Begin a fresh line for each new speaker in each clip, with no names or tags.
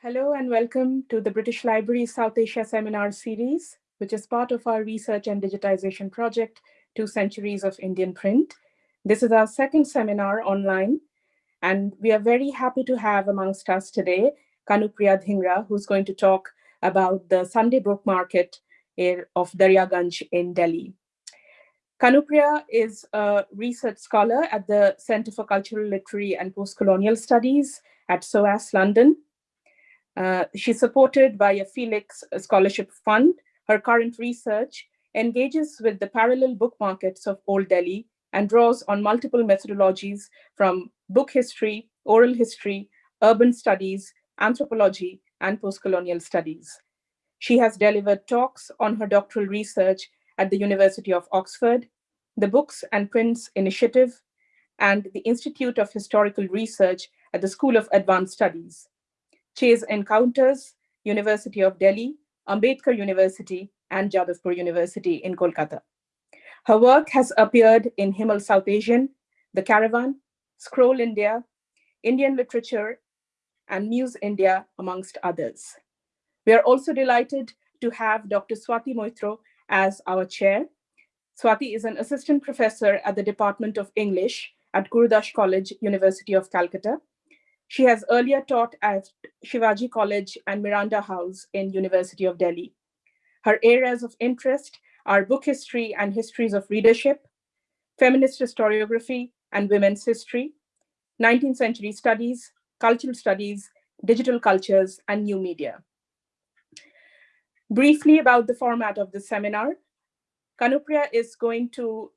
Hello and welcome to the British Library South Asia Seminar Series, which is part of our research and digitization project, Two Centuries of Indian Print. This is our second seminar online, and we are very happy to have amongst us today Kanupriya Dhingra, who's going to talk about the Sunday book market of Daryaganj in Delhi. Kanupriya is a research scholar at the Center for Cultural, Literary and Postcolonial Studies at SOAS London, uh, she's supported by a Felix Scholarship Fund. Her current research engages with the parallel book markets of Old Delhi and draws on multiple methodologies from book history, oral history, urban studies, anthropology, and postcolonial studies. She has delivered talks on her doctoral research at the University of Oxford, the Books and Prints Initiative, and the Institute of Historical Research at the School of Advanced Studies. Chase Encounters, University of Delhi, Ambedkar University, and Jadavpur University in Kolkata. Her work has appeared in Himal South Asian, The Caravan, Scroll India, Indian Literature, and Muse India, amongst others. We are also delighted to have Dr. Swati Moitra as our chair. Swati is an assistant professor at the Department of English at Gurudas College, University of Calcutta, she has earlier taught at Shivaji College and Miranda House in University of Delhi. Her areas of interest are book history and histories of readership, feminist historiography and women's history, 19th century studies, cultural studies, digital cultures, and new media. Briefly about the format of the seminar, Kanupriya is going to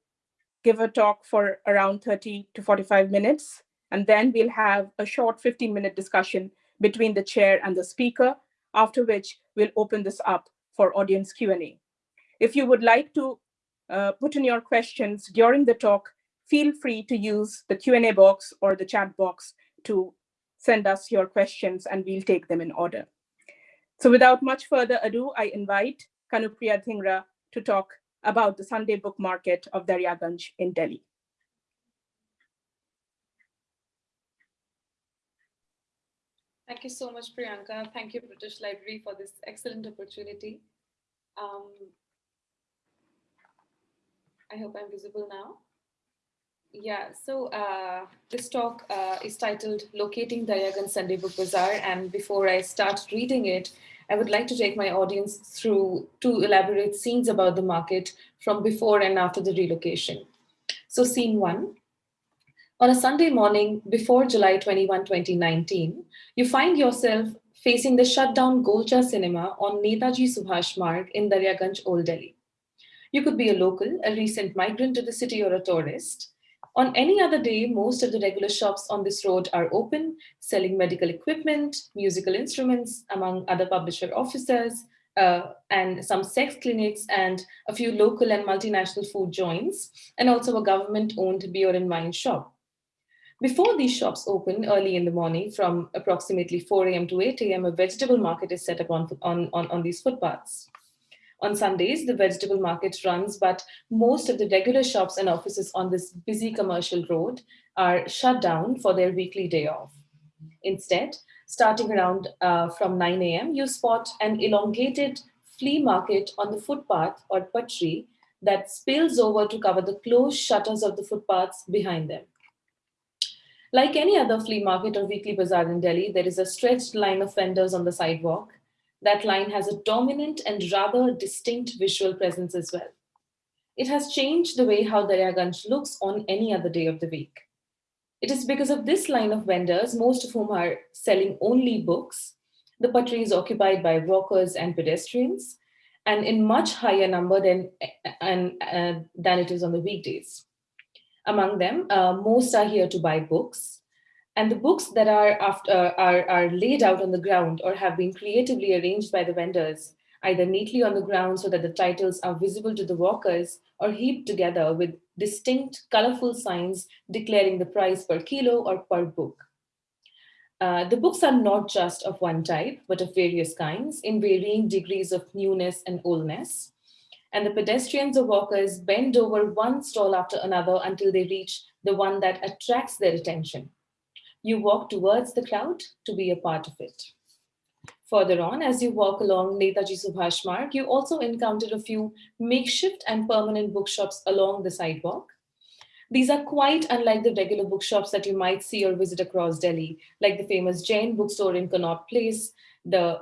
give a talk for around 30 to 45 minutes. And then we'll have a short 15 minute discussion between the chair and the speaker, after which we'll open this up for audience Q&A. If you would like to uh, put in your questions during the talk, feel free to use the Q&A box or the chat box to send us your questions and we'll take them in order. So without much further ado, I invite Kanupriya Dhingra to talk about the Sunday book market of Daryaganj in Delhi.
Thank you so much, Priyanka. Thank you, British Library, for this excellent opportunity. Um, I hope I'm visible now. Yeah, so uh, this talk uh, is titled Locating Daryaganj Sunday Book Bazaar. And before I start reading it, I would like to take my audience through two elaborate scenes about the market from before and after the relocation. So scene one, on a Sunday morning before July 21, 2019, you find yourself facing the shut down Golcha cinema on Netaji Subhash Marg in Daryaganj, Old Delhi. You could be a local, a recent migrant to the city or a tourist. On any other day, most of the regular shops on this road are open, selling medical equipment, musical instruments, among other publisher offices, uh, and some sex clinics and a few local and multinational food joints, and also a government-owned beer and wine shop. Before these shops open early in the morning from approximately 4 a.m. to 8 a.m., a vegetable market is set up on, on, on, on these footpaths. On Sundays, the vegetable market runs, but most of the regular shops and offices on this busy commercial road are shut down for their weekly day off. Instead, starting around uh, from 9 a.m., you spot an elongated flea market on the footpath or patri that spills over to cover the closed shutters of the footpaths behind them. Like any other flea market or weekly bazaar in Delhi, there is a stretched line of vendors on the sidewalk. That line has a dominant and rather distinct visual presence as well. It has changed the way how Daryaganj looks on any other day of the week. It is because of this line of vendors, most of whom are selling only books, the patri is occupied by walkers and pedestrians, and in much higher number than, and, uh, than it is on the weekdays. Among them, uh, most are here to buy books. And the books that are, after, uh, are, are laid out on the ground or have been creatively arranged by the vendors, either neatly on the ground so that the titles are visible to the walkers or heaped together with distinct colorful signs declaring the price per kilo or per book. Uh, the books are not just of one type, but of various kinds in varying degrees of newness and oldness and the pedestrians or walkers bend over one stall after another until they reach the one that attracts their attention. You walk towards the crowd to be a part of it. Further on, as you walk along Netaji Subhash Marg, you also encounter a few makeshift and permanent bookshops along the sidewalk. These are quite unlike the regular bookshops that you might see or visit across Delhi, like the famous Jain bookstore in Connaught Place, the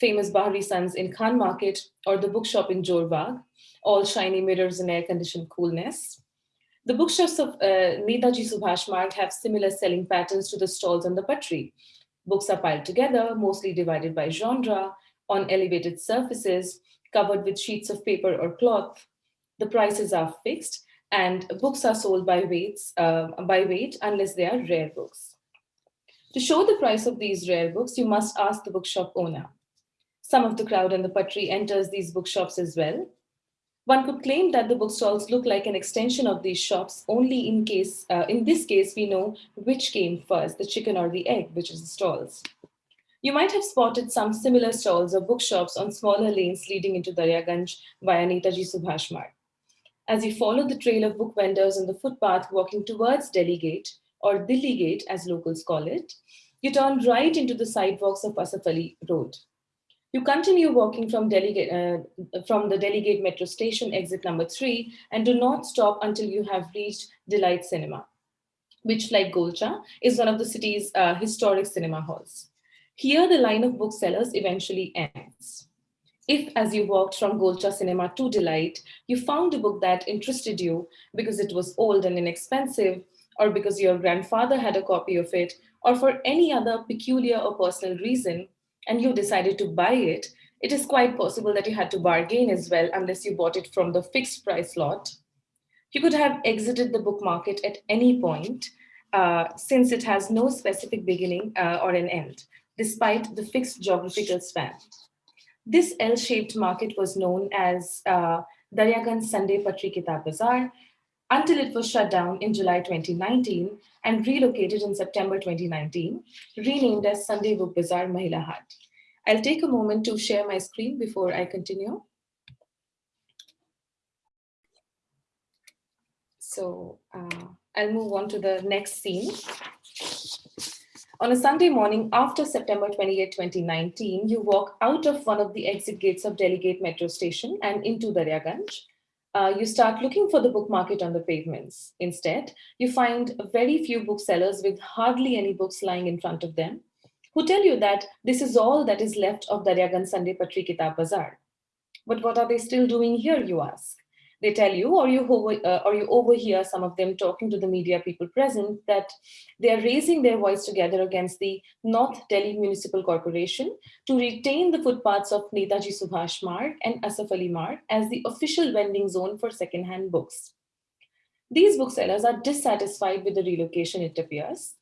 famous Bahri Sons in Khan Market, or the bookshop in Jorbagh, all shiny mirrors and air-conditioned coolness. The bookshops of uh, Netaji Subhash Marg have similar selling patterns to the stalls on the Patri. Books are piled together, mostly divided by genre, on elevated surfaces, covered with sheets of paper or cloth. The prices are fixed, and books are sold by weights uh, by weight unless they are rare books. To show the price of these rare books, you must ask the bookshop owner. Some of the crowd in the Patri enters these bookshops as well. One could claim that the bookstalls look like an extension of these shops only in case, uh, in this case, we know which came first, the chicken or the egg, which is the stalls. You might have spotted some similar stalls or bookshops on smaller lanes leading into Daryaganj via Netaji Subhash Marg. As you follow the trail of book vendors on the footpath walking towards Delhi Gate, or Dilli Gate as locals call it, you turn right into the sidewalks of Asaf Ali Road. You continue walking from, Delhi, uh, from the Delhi Gate metro station exit number three and do not stop until you have reached Delight Cinema, which like Golcha is one of the city's uh, historic cinema halls. Here the line of booksellers eventually ends. If, as you walked from Golcha Cinema to Delight, you found a book that interested you because it was old and inexpensive, or because your grandfather had a copy of it, or for any other peculiar or personal reason, and you decided to buy it, it is quite possible that you had to bargain as well unless you bought it from the fixed price lot. You could have exited the book market at any point, uh, since it has no specific beginning uh, or an end, despite the fixed geographical span. This L-shaped market was known as uh, Daryaganj Sunday Patri Kitab Bazaar until it was shut down in July 2019 and relocated in September 2019, renamed as Sunday Book Bazaar Mahila Haat. I'll take a moment to share my screen before I continue. So uh, I'll move on to the next scene. On a Sunday morning after September 28, 2019, you walk out of one of the exit gates of Delhi Gate metro station and into Daryaganj. Uh, you start looking for the book market on the pavements. Instead, you find very few booksellers with hardly any books lying in front of them, who tell you that this is all that is left of Daryaganj Sunday Patri Kitab Bazaar. But what are they still doing here, you ask? They tell you or you, over, uh, or you overhear some of them talking to the media people present that they are raising their voice together against the North Delhi Municipal Corporation to retain the footpaths of Netaji Subhash Marg and Asaf Ali Marg as the official vending zone for second-hand books. These booksellers are dissatisfied with the relocation, it appears.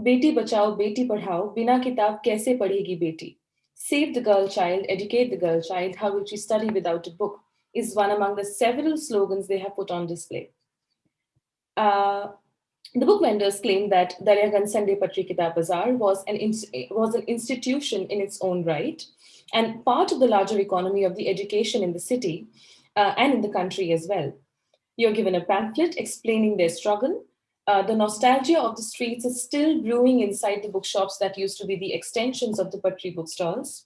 Beti bachao, beti padhao, bina kitab kaise padhegi beti? Save the girl child, educate the girl child, how will she study without a book? Is one among the several slogans they have put on display. Uh, the book vendors claim that Daryaganj Sunday Patri Kitab Bazaar was an, was an institution in its own right and part of the larger economy of the education in the city uh, and in the country as well. You're given a pamphlet explaining their struggle. Uh, the nostalgia of the streets is still brewing inside the bookshops that used to be the extensions of the Patri bookstalls.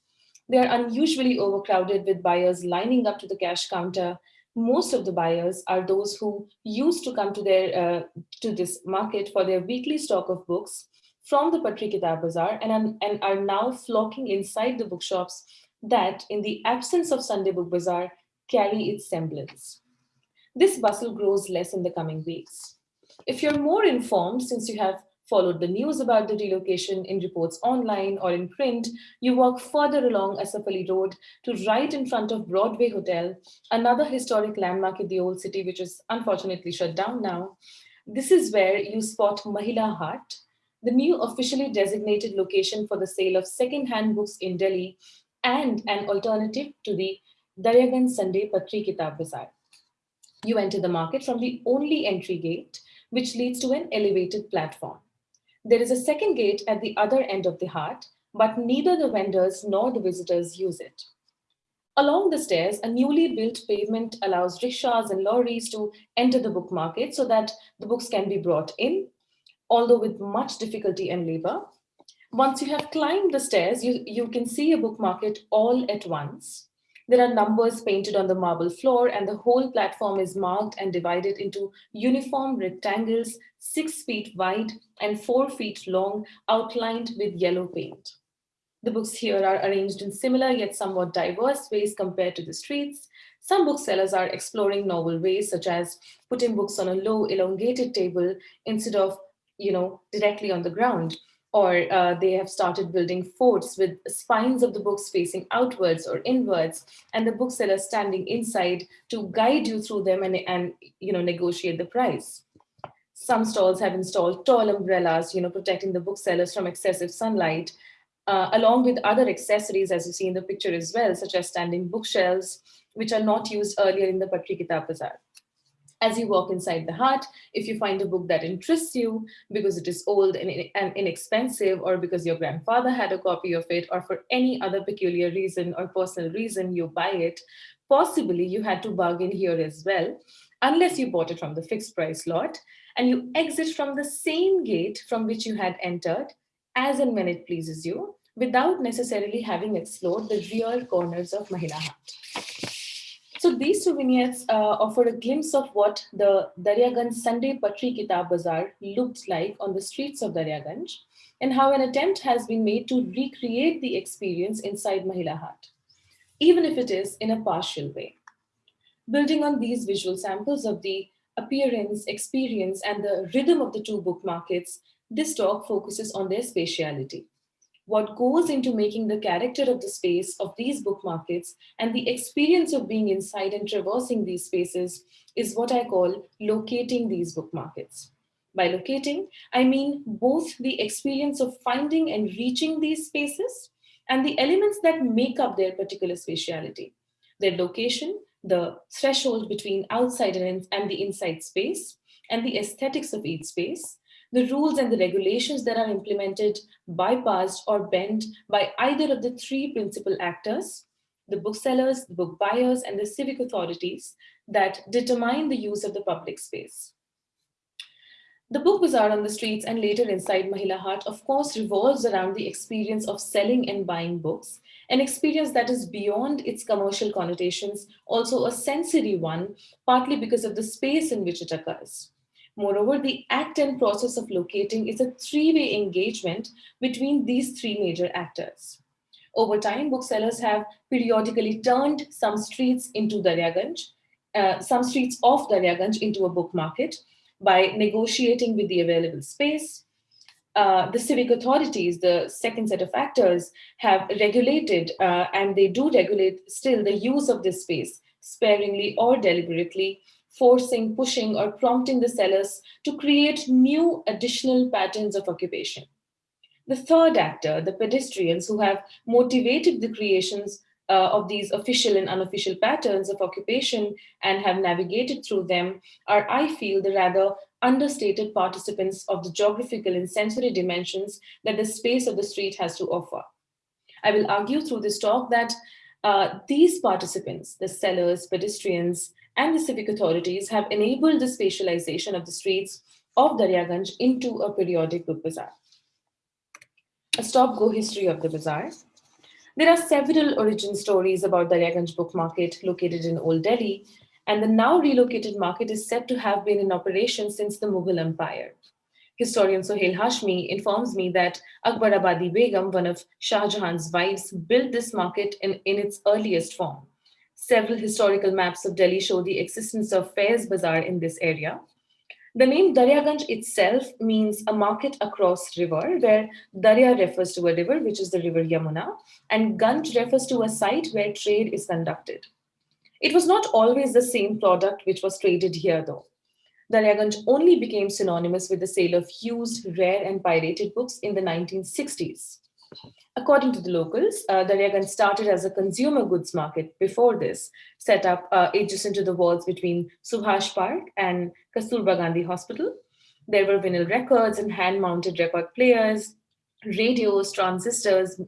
They are unusually overcrowded with buyers lining up to the cash counter. Most of the buyers are those who used to come to, their, uh, to this market for their weekly stock of books from the Patri Kitab Bazaar and, and are now flocking inside the bookshops that, in the absence of Sunday Book Bazaar, carry its semblance. This bustle grows less in the coming weeks. If you're more informed, since you have followed the news about the relocation in reports online or in print, you walk further along Asaf Ali Road to right in front of Broadway Hotel, another historic landmark in the old city, which is unfortunately shut down now. This is where you spot Mahila Haat, the new officially designated location for the sale of second-hand books in Delhi and an alternative to the Daryaganj Sunday Patri Kitab Bazaar. You enter the market from the only entry gate, which leads to an elevated platform. There is a second gate at the other end of the haat, but neither the vendors nor the visitors use it. Along the stairs, a newly built pavement allows rickshaws and lorries to enter the book market so that the books can be brought in, although with much difficulty and labor. Once you have climbed the stairs, you, you can see a book market all at once. There are numbers painted on the marble floor and the whole platform is marked and divided into uniform rectangles, six feet wide and four feet long, outlined with yellow paint. The books here are arranged in similar yet somewhat diverse ways compared to the streets. Some booksellers are exploring novel ways, such as putting books on a low elongated table instead of, you know, directly on the ground or uh, they have started building forts with spines of the books facing outwards or inwards, and the bookseller standing inside to guide you through them and, and you know, negotiate the price. Some stalls have installed tall umbrellas, you know, protecting the booksellers from excessive sunlight, uh, along with other accessories, as you see in the picture as well, such as standing bookshelves, which are not used earlier in the Patri Bazaar. As you walk inside the haat, if you find a book that interests you because it is old and, inexpensive or because your grandfather had a copy of it or for any other peculiar reason or personal reason you buy it, possibly you had to bargain here as well, unless you bought it from the fixed price lot and you exit from the same gate from which you had entered as and when it pleases you without necessarily having explored the real corners of Mahila Haat. So these vignettes uh, offer a glimpse of what the Daryaganj Sunday Patri Kitab Bazaar looked like on the streets of Daryaganj and how an attempt has been made to recreate the experience inside Mahila Haat, even if it is in a partial way. Building on these visual samples of the appearance, experience, and the rhythm of the two book markets, this talk focuses on their spatiality what goes into making the character of the space of these book markets and the experience of being inside and traversing these spaces is what I call locating these book markets. By locating, I mean both the experience of finding and reaching these spaces and the elements that make up their particular spatiality. Their location, the threshold between outside and, and the inside space, and the aesthetics of each space, the rules and the regulations that are implemented, bypassed or bent by either of the three principal actors, the booksellers, the book buyers, and the civic authorities that determine the use of the public space. The book bazaar on the streets and later inside Mahila Haat, of course, revolves around the experience of selling and buying books, an experience that is beyond its commercial connotations, also a sensory one, partly because of the space in which it occurs. Moreover, the act and process of locating is a three-way engagement between these three major actors. Over time, booksellers have periodically turned some streets into Daryaganj, uh, some streets off Daryaganj into a book market by negotiating with the available space. Uh, the civic authorities, the second set of actors, have regulated, uh, and they do regulate still the use of this space, sparingly or deliberately, forcing, pushing, or prompting the sellers to create new additional patterns of occupation. The third actor, the pedestrians who have motivated the creations uh, of these official and unofficial patterns of occupation and have navigated through them are, I feel, the rather understated participants of the geographical and sensory dimensions that the space of the street has to offer. I will argue through this talk that uh, these participants, the sellers, pedestrians, and the civic authorities have enabled the spatialization of the streets of Daryaganj into a periodic book bazaar. A stop-go history of the bazaar. There are several origin stories about Daryaganj book market located in Old Delhi, and the now relocated market is said to have been in operation since the Mughal Empire. Historian Sohail Hashmi informs me that Akbarabadi Begum, one of Shah Jahan's wives, built this market in, in its earliest form. Several historical maps of Delhi show the existence of Faiz Bazaar in this area. The name Daryaganj itself means a market across river, where Darya refers to a river, which is the river Yamuna, and Ganj refers to a site where trade is conducted. It was not always the same product which was traded here, though. Daryaganj only became synonymous with the sale of used, rare, and pirated books in the 1960s. According to the locals, uh, Daryaganj started as a consumer goods market before this, set up uh, adjacent to the walls between Subhash Park and Kasturba Gandhi Hospital. There were vinyl records and hand-mounted record players, radios, transistors,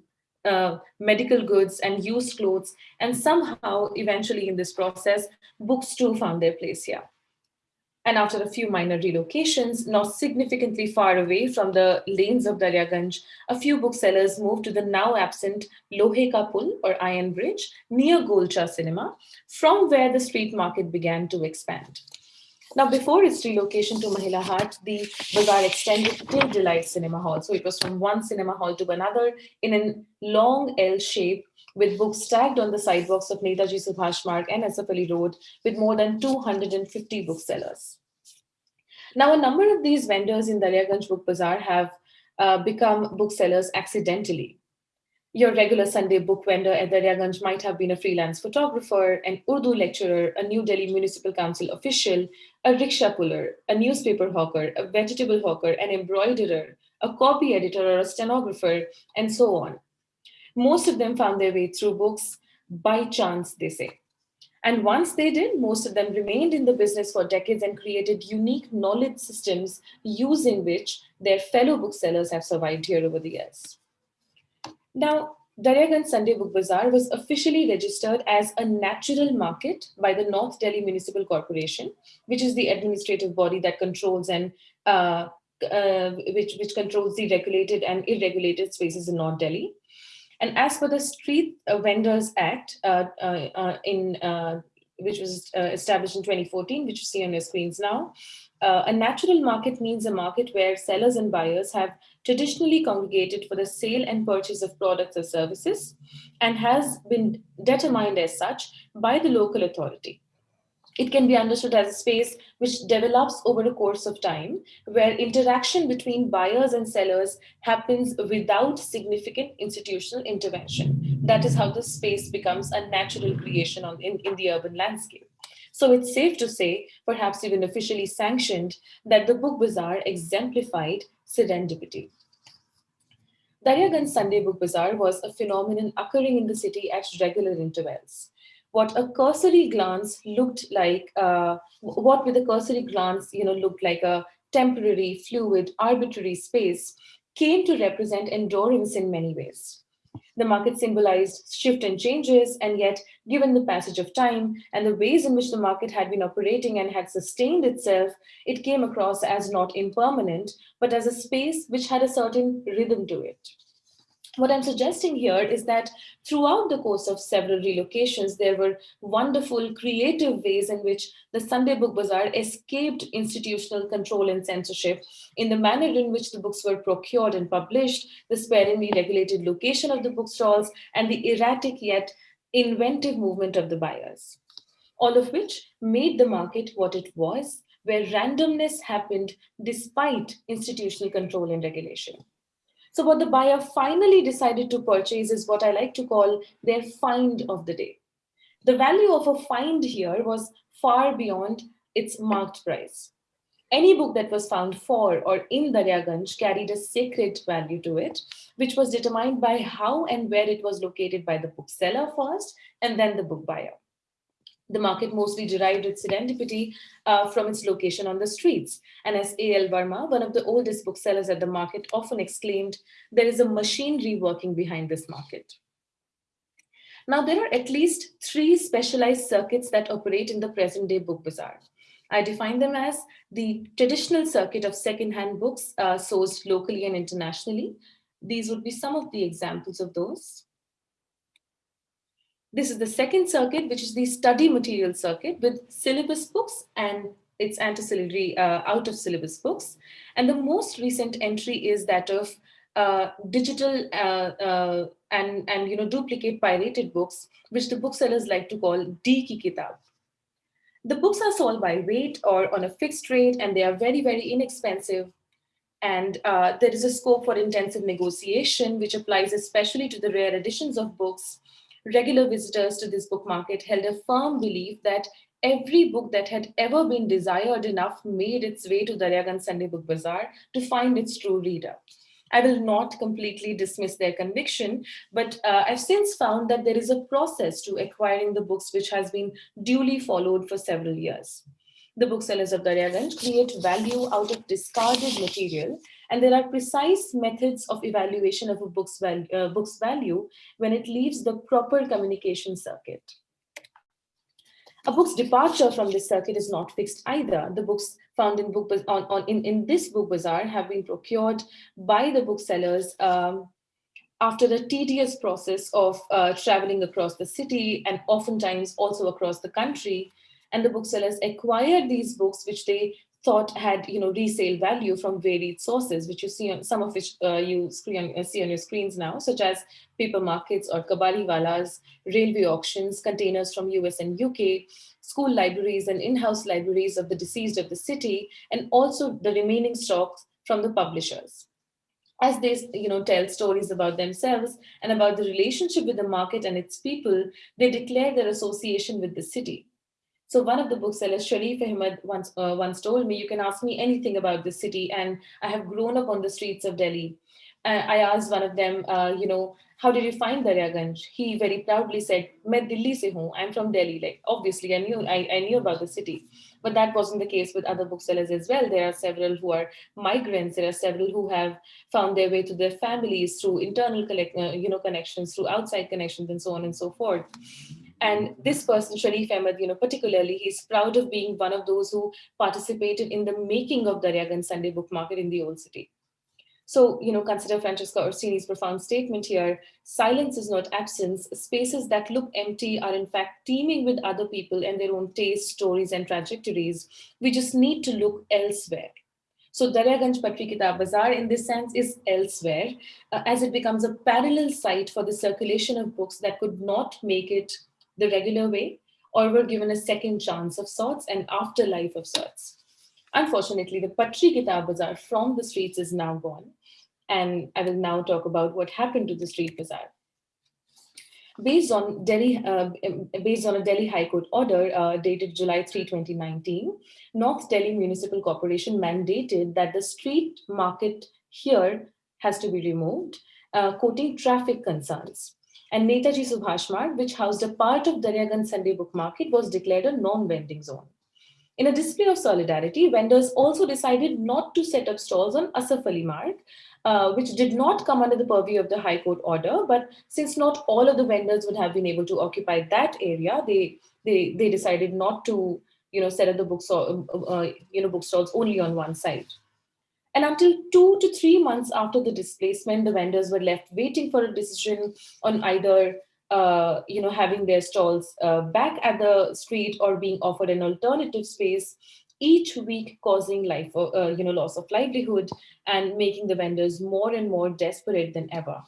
uh, medical goods and used clothes. And somehow, eventually in this process, books too found their place here. And after a few minor relocations, not significantly far away from the lanes of Daryaganj, a few booksellers moved to the now absent Lohe Ka Pul or Iron Bridge near Golcha Cinema, from where the street market began to expand. Now, before its relocation to Mahila Haat, the bazaar extended till Delight Cinema Hall. So it was from one cinema hall to another in a long L shape with books stacked on the sidewalks of Netaji Subhash Marg and Asaf Ali Road with more than 250 booksellers. Now, a number of these vendors in Daryaganj Book Bazaar have uh, become booksellers accidentally. Your regular Sunday book vendor at Daryaganj might have been a freelance photographer, an Urdu lecturer, a New Delhi Municipal Council official, a rickshaw puller, a newspaper hawker, a vegetable hawker, an embroiderer, a copy editor or a stenographer, and so on. Most of them found their way through books by chance, they say. And once they did, most of them remained in the business for decades and created unique knowledge systems using which their fellow booksellers have survived here over the years. Now, Daryaganj Sunday Book Bazaar was officially registered as a natural market by the North Delhi Municipal Corporation, which is the administrative body that controls and uh, uh, which, which controls the regulated and irregulated spaces in North Delhi. And as per the Street Vendors Act, uh, uh, uh, in which was established in 2014, which you see on your screens now, uh, a natural market means a market where sellers and buyers have traditionally congregated for the sale and purchase of products or services and has been determined as such by the local authority. It can be understood as a space which develops over a course of time, where interaction between buyers and sellers happens without significant institutional intervention. That is how the space becomes a natural creation on, in, in the urban landscape. So it's safe to say, perhaps even officially sanctioned, that the Book Bazaar exemplified serendipity. Daryaganj Sunday Book Bazaar was a phenomenon occurring in the city at regular intervals what a cursory glance looked like, uh, what with a cursory glance, you know, looked like a temporary, fluid, arbitrary space came to represent endurance in many ways. The market symbolized shift and changes, and yet, given the passage of time and the ways in which the market had been operating and had sustained itself, it came across as not impermanent, but as a space which had a certain rhythm to it what I'm suggesting here is that throughout the course of several relocations, there were wonderful creative ways in which the Sunday Book Bazaar escaped institutional control and censorship in the manner in which the books were procured and published, the sparingly regulated location of the bookstalls, and the erratic yet inventive movement of the buyers. All of which made the market what it was, where randomness happened despite institutional control and regulation. So what the buyer finally decided to purchase is what I like to call their find of the day. The value of a find here was far beyond its marked price. Any book that was found for or in Daryaganj carried a sacred value to it, which was determined by how and where it was located by the bookseller first and then the book buyer. The market mostly derived its serendipity uh, from its location on the streets. And as A.L. Verma, one of the oldest booksellers at the market, often exclaimed, there is a machinery working behind this market. Now, there are at least three specialized circuits that operate in the present day book bazaar. I define them as the traditional circuit of secondhand books uh, sourced locally and internationally. These would be some of the examples of those. This is the second circuit, which is the study material circuit with syllabus books and its ancillary uh, out of syllabus books. And the most recent entry is that of uh, digital uh, uh and, and you know duplicate pirated books, which the booksellers like to call D ki kitab. The books are sold by weight or on a fixed rate, and they are very, very inexpensive. And uh, there is a scope for intensive negotiation, which applies especially to the rare editions of books regular visitors to this book market held a firm belief that every book that had ever been desired enough made its way to Daryaganj Sunday Book Bazaar to find its true reader. I will not completely dismiss their conviction, but uh, I've since found that there is a process to acquiring the books which has been duly followed for several years. The booksellers of Daryaganj create value out of discarded material and there are precise methods of evaluation of a book's, val uh, book's value when it leaves the proper communication circuit. A book's departure from this circuit is not fixed either. The books found in book on, on in, in this book bazaar have been procured by the booksellers um, after a tedious process of uh, traveling across the city and oftentimes also across the country. And the booksellers acquired these books, which they thought had you know resale value from varied sources, which you see on some of which uh, you uh, see on your screens now, such as paper markets or kabadi kabadiwalas, railway auctions, containers from US and UK, school libraries and in-house libraries of the deceased of the city, and also the remaining stocks from the publishers. As they you know, tell stories about themselves and about the relationship with the market and its people, they declare their association with the city. So one of the booksellers, Sharif Ahmed, once, uh, once told me, you can ask me anything about the city and I have grown up on the streets of Delhi. Uh, I asked one of them, uh, you know, how did you find Daryaganj? He very proudly said, "Main Delhi se. I'm from Delhi. Like obviously, I knew I, I knew about the city, but that wasn't the case with other booksellers as well. There are several who are migrants. There are several who have found their way to their families through internal collect, uh, you know connections, through outside connections, and so on and so forth. And this person, Sharif Ahmed, you know, particularly, he's proud of being one of those who participated in the making of Daryaganj Sunday Book Market in the Old City. So, you know, consider Francesca Orsini's profound statement here. Silence is not absence. Spaces that look empty are in fact teeming with other people and their own tastes, stories, and trajectories. We just need to look elsewhere. So Daryaganj Patri Kitab Bazaar in this sense is elsewhere uh, as it becomes a parallel site for the circulation of books that could not make it the regular way or were given a second chance of sorts and afterlife of sorts. Unfortunately, the Patri Kitab Bazaar from the streets is now gone. And I will now talk about what happened to the street bazaar. Based on, Delhi, uh, based on a Delhi High Court order uh, dated July 3, 2019, North Delhi Municipal Corporation mandated that the street market here has to be removed, uh, quoting traffic concerns. And Netaji Subhash Marg, which housed a part of Daryaganj Sunday Book Market, was declared a non-vending zone. In a display of solidarity, vendors also decided not to set up stalls on Asaf Ali Marg, uh, which did not come under the purview of the High Court order. But since not all of the vendors would have been able to occupy that area, they they they decided not to you know set up the bookstall uh, uh, you know bookstalls only on one side. And until two to three months after the displacement, the vendors were left waiting for a decision on either uh, you know, having their stalls uh, back at the street or being offered an alternative space each week causing life, uh, you know, loss of livelihood and making the vendors more and more desperate than ever.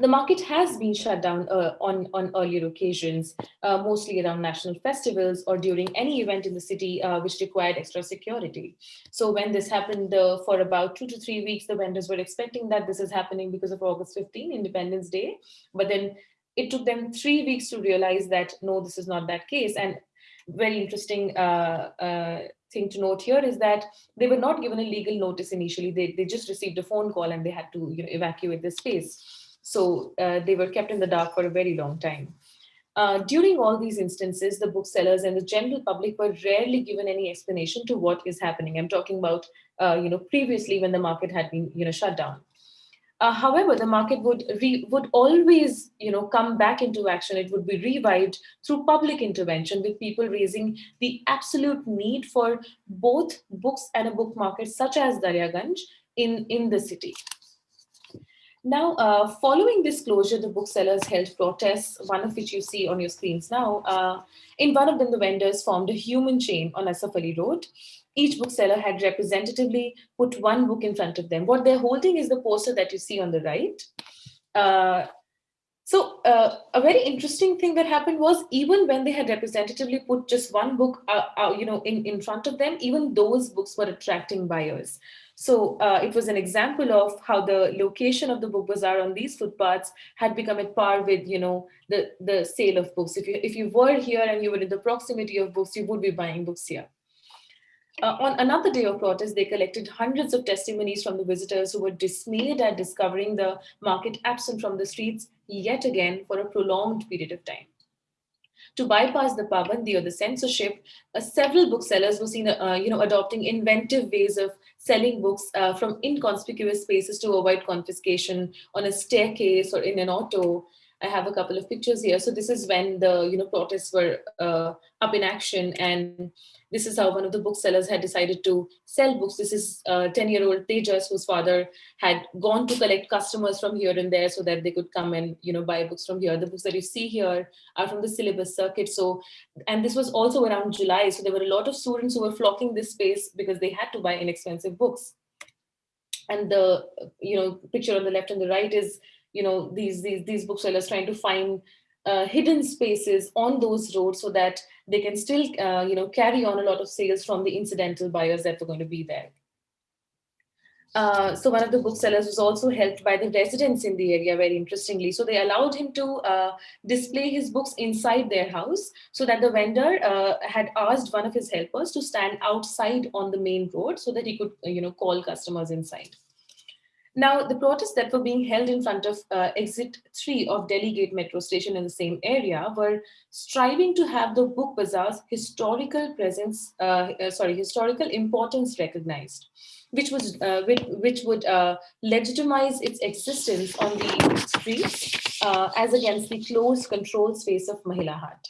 The market has been shut down uh, on, on earlier occasions, uh, mostly around national festivals or during any event in the city uh, which required extra security. So when this happened for about two to three weeks, the vendors were expecting that this is happening because of August 15, Independence Day. But then it took them three weeks to realize that, no, this is not that case. And very interesting uh, uh, thing to note here is that they were not given a legal notice initially. They, they just received a phone call and they had to you know, evacuate the space. So uh, they were kept in the dark for a very long time. Uh, during all these instances, the booksellers and the general public were rarely given any explanation to what is happening. I'm talking about, uh, you know, previously when the market had been, you know, shut down. Uh, however, the market would would always, you know, come back into action. It would be revived through public intervention with people raising the absolute need for both books and a book market such as Daryaganj in, in the city. Now, uh, following this closure, the booksellers held protests, one of which you see on your screens now. Uh, in one of them, the vendors formed a human chain on Asaf Ali Road. Each bookseller had representatively put one book in front of them. What they're holding is the poster that you see on the right. Uh, so uh, a very interesting thing that happened was even when they had representatively put just one book, uh, uh, you know, in, in front of them, even those books were attracting buyers. So uh, it was an example of how the location of the book bazaar on these footpaths had become at par with, you know, the, the sale of books. If you, if you were here and you were in the proximity of books, you would be buying books here. Uh, on another day of protest, they collected hundreds of testimonies from the visitors who were dismayed at discovering the market absent from the streets yet again for a prolonged period of time. To bypass the pabandi or the censorship, uh, several booksellers were seen uh, you know, adopting inventive ways of selling books uh, from inconspicuous spaces to avoid confiscation on a staircase or in an auto. I have a couple of pictures here. So this is when the you know protests were uh, up in action, and this is how one of the booksellers had decided to sell books. This is 10-year-old Tejas, whose father had gone to collect customers from here and there so that they could come and you know buy books from here. The books that you see here are from the syllabus circuit. So, and this was also around July. So there were a lot of students who were flocking this space because they had to buy inexpensive books. And the you know picture on the left and the right is you know these these these booksellers trying to find uh, hidden spaces on those roads so that they can still uh, you know carry on a lot of sales from the incidental buyers that were going to be there. Uh, so one of the booksellers was also helped by the residents in the area very interestingly. So they allowed him to uh, display his books inside their house so that the vendor uh, had asked one of his helpers to stand outside on the main road so that he could you know call customers inside. Now, the protests that were being held in front of uh, exit 3 of Delhi Gate metro station in the same area were striving to have the book bazaar's historical presence, uh, uh, sorry, historical importance recognized, which, was, uh, which, which, would uh, legitimize its existence on the streets uh, as against the closed controlled space of Mahila Haat.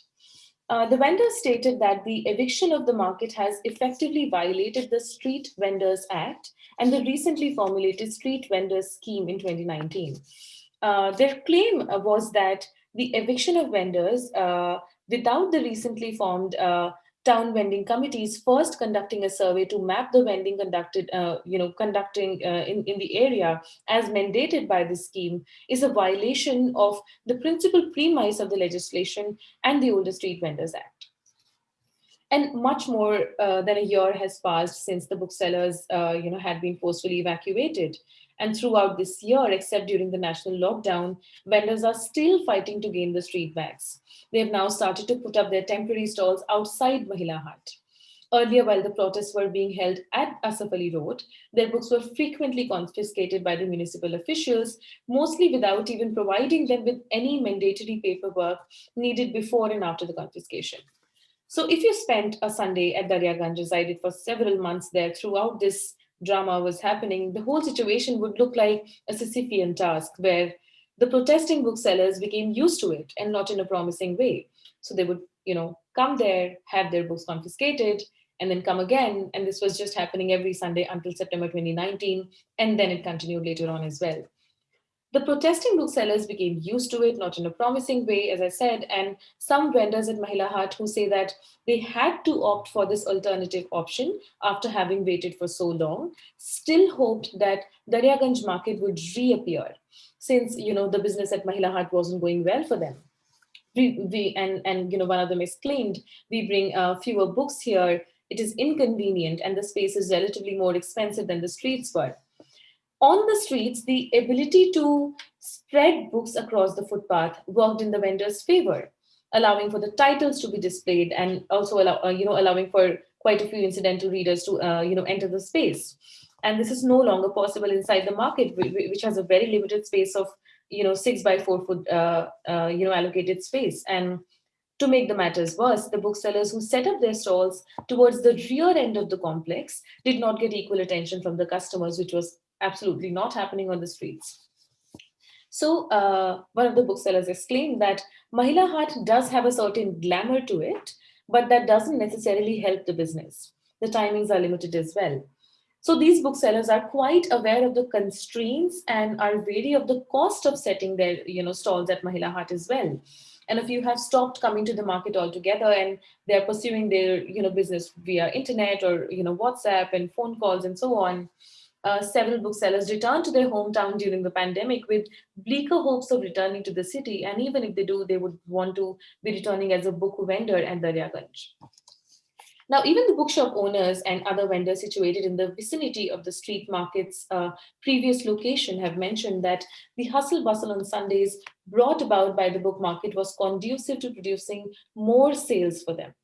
Uh, the vendor stated that the eviction of the market has effectively violated the Street Vendors Act and the recently formulated Street Vendors Scheme in 2019. Uh, their claim was that the eviction of vendors uh, without the recently formed uh, town vending committees first conducting a survey to map the vending conducted, uh, you know, conducting uh, in, in the area as mandated by the scheme is a violation of the principal premise of the legislation and the Older Street Vendors Act. And much more uh, than a year has passed since the booksellers, uh, you know, had been forcefully evacuated. And throughout this year, except during the national lockdown, vendors are still fighting to gain the street bags. They have now started to put up their temporary stalls outside Mahila Haat. Earlier, while the protests were being held at Asaf Ali Road, their books were frequently confiscated by the municipal officials, mostly without even providing them with any mandatory paperwork needed before and after the confiscation. So if you spent a Sunday at Darya Daryaganj, resided for several months there throughout this drama was happening, the whole situation would look like a Sisyphean task where the protesting booksellers became used to it and not in a promising way. So they would, you know, come there, have their books confiscated, and then come again. And this was just happening every Sunday until September 2019. And then it continued later on as well. The protesting booksellers became used to it, not in a promising way, as I said, and some vendors at Mahila Haat who say that they had to opt for this alternative option after having waited for so long, still hoped that Daryaganj market would reappear since, you know, the business at Mahila Haat wasn't going well for them. We, we and, and, you know, one of them exclaimed, we bring uh, fewer books here, it is inconvenient and the space is relatively more expensive than the streets were on the streets, the ability to spread books across the footpath worked in the vendor's favor, allowing for the titles to be displayed and also allow, uh, you know, allowing for quite a few incidental readers to, uh, you know, enter the space. And this is no longer possible inside the market, which has a very limited space of, you know, six by four foot, uh, uh, you know, allocated space. And to make the matters worse, the booksellers who set up their stalls towards the rear end of the complex did not get equal attention from the customers, which was absolutely not happening on the streets. So uh, one of the booksellers exclaimed that Mahila Haat does have a certain glamour to it, but that doesn't necessarily help the business. The timings are limited as well. So these booksellers are quite aware of the constraints and are wary of the cost of setting their you know, stalls at Mahila Haat as well. And if you have stopped coming to the market altogether and they're pursuing their you know, business via internet or you know, WhatsApp and phone calls and so on, uh, several booksellers returned to their hometown during the pandemic with bleaker hopes of returning to the city. And even if they do, they would want to be returning as a book vendor at Daryaganj. Now, even the bookshop owners and other vendors situated in the vicinity of the street market's uh, previous location have mentioned that the hustle bustle on Sundays brought about by the book market was conducive to producing more sales for them.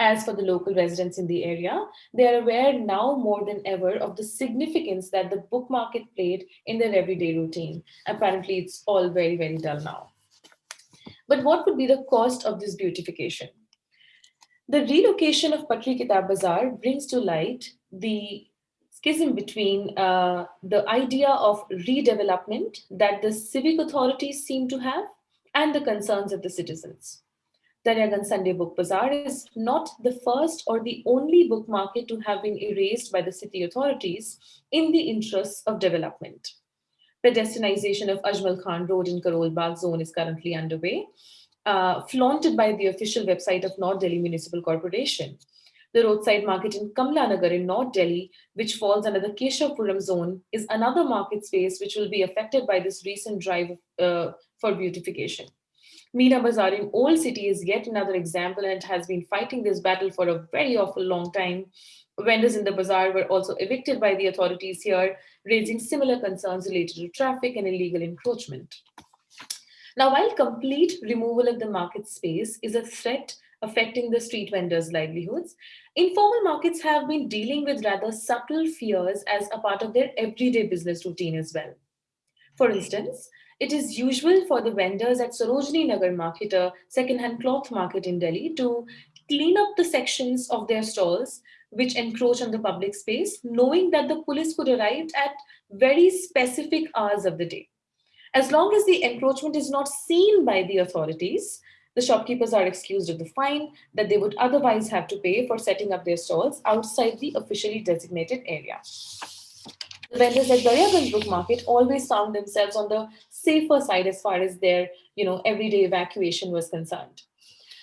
As for the local residents in the area, they are aware now more than ever of the significance that the book market played in their everyday routine. Apparently, it's all very, very dull now. But what would be the cost of this beautification? The relocation of Patri Kitab Bazaar brings to light the schism between uh, the idea of redevelopment that the civic authorities seem to have and the concerns of the citizens. Daryaganj Sunday Book Bazaar is not the first or the only book market to have been erased by the city authorities in the interests of development. The pedestrianization of Ajmal Khan Road in Karol Bagh zone is currently underway, uh, flaunted by the official website of North Delhi Municipal Corporation. The roadside market in Kamla Nagar in North Delhi, which falls under the Keshavpuram zone, is another market space which will be affected by this recent drive uh, for beautification. Meena Bazaar in Old City is yet another example and has been fighting this battle for a very awful long time. Vendors in the bazaar were also evicted by the authorities here, raising similar concerns related to traffic and illegal encroachment. Now, while complete removal of the market space is a threat affecting the street vendors' livelihoods, informal markets have been dealing with rather subtle fears as a part of their everyday business routine as well. For instance, it is usual for the vendors at Sarojini Nagar market, a second-hand cloth market in Delhi, to clean up the sections of their stalls which encroach on the public space, knowing that the police could arrive at very specific hours of the day. As long as the encroachment is not seen by the authorities, the shopkeepers are excused of the fine that they would otherwise have to pay for setting up their stalls outside the officially designated area. The vendors at Daryaganj Book Market always found themselves on the safer side as far as their you know, everyday evacuation was concerned.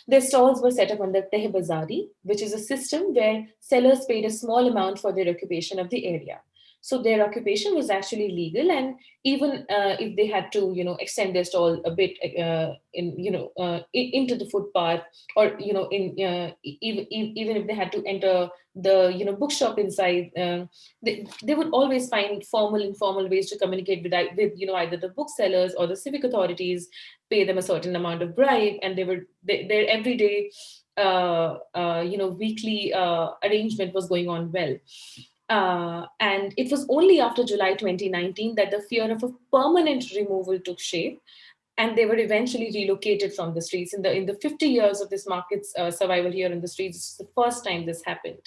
Their stalls were set up under Tehbazari, which is a system where sellers paid a small amount for their occupation of the area. So their occupation was actually legal, and even uh, if they had to, you know, extend their stall a bit uh, in, you know, uh, into the footpath, or you know, in uh, even even if they had to enter the, you know, bookshop inside, um, they they would always find formal, informal ways to communicate with, with you know, either the booksellers or the civic authorities, pay them a certain amount of bribe, and they were they, their everyday, uh, uh, you know, weekly arrangement was going on well. Uh, and it was only after July 2019 that the fear of a permanent removal took shape and they were eventually relocated from the streets. In the, in the 50 years of this market's uh, survival here in the streets, it's the first time this happened.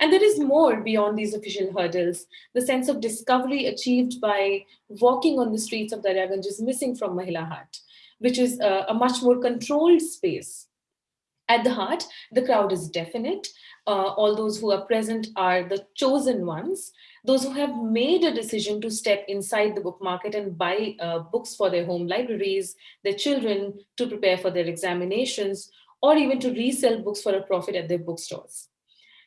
And there is more beyond these official hurdles. The sense of discovery achieved by walking on the streets of Daryaganj is missing from Mahila Haat, which is a, a much more controlled space. At the haat, the crowd is definite, uh, all those who are present are the chosen ones, those who have made a decision to step inside the book market and buy uh, books for their home libraries, their children to prepare for their examinations, or even to resell books for a profit at their bookstores.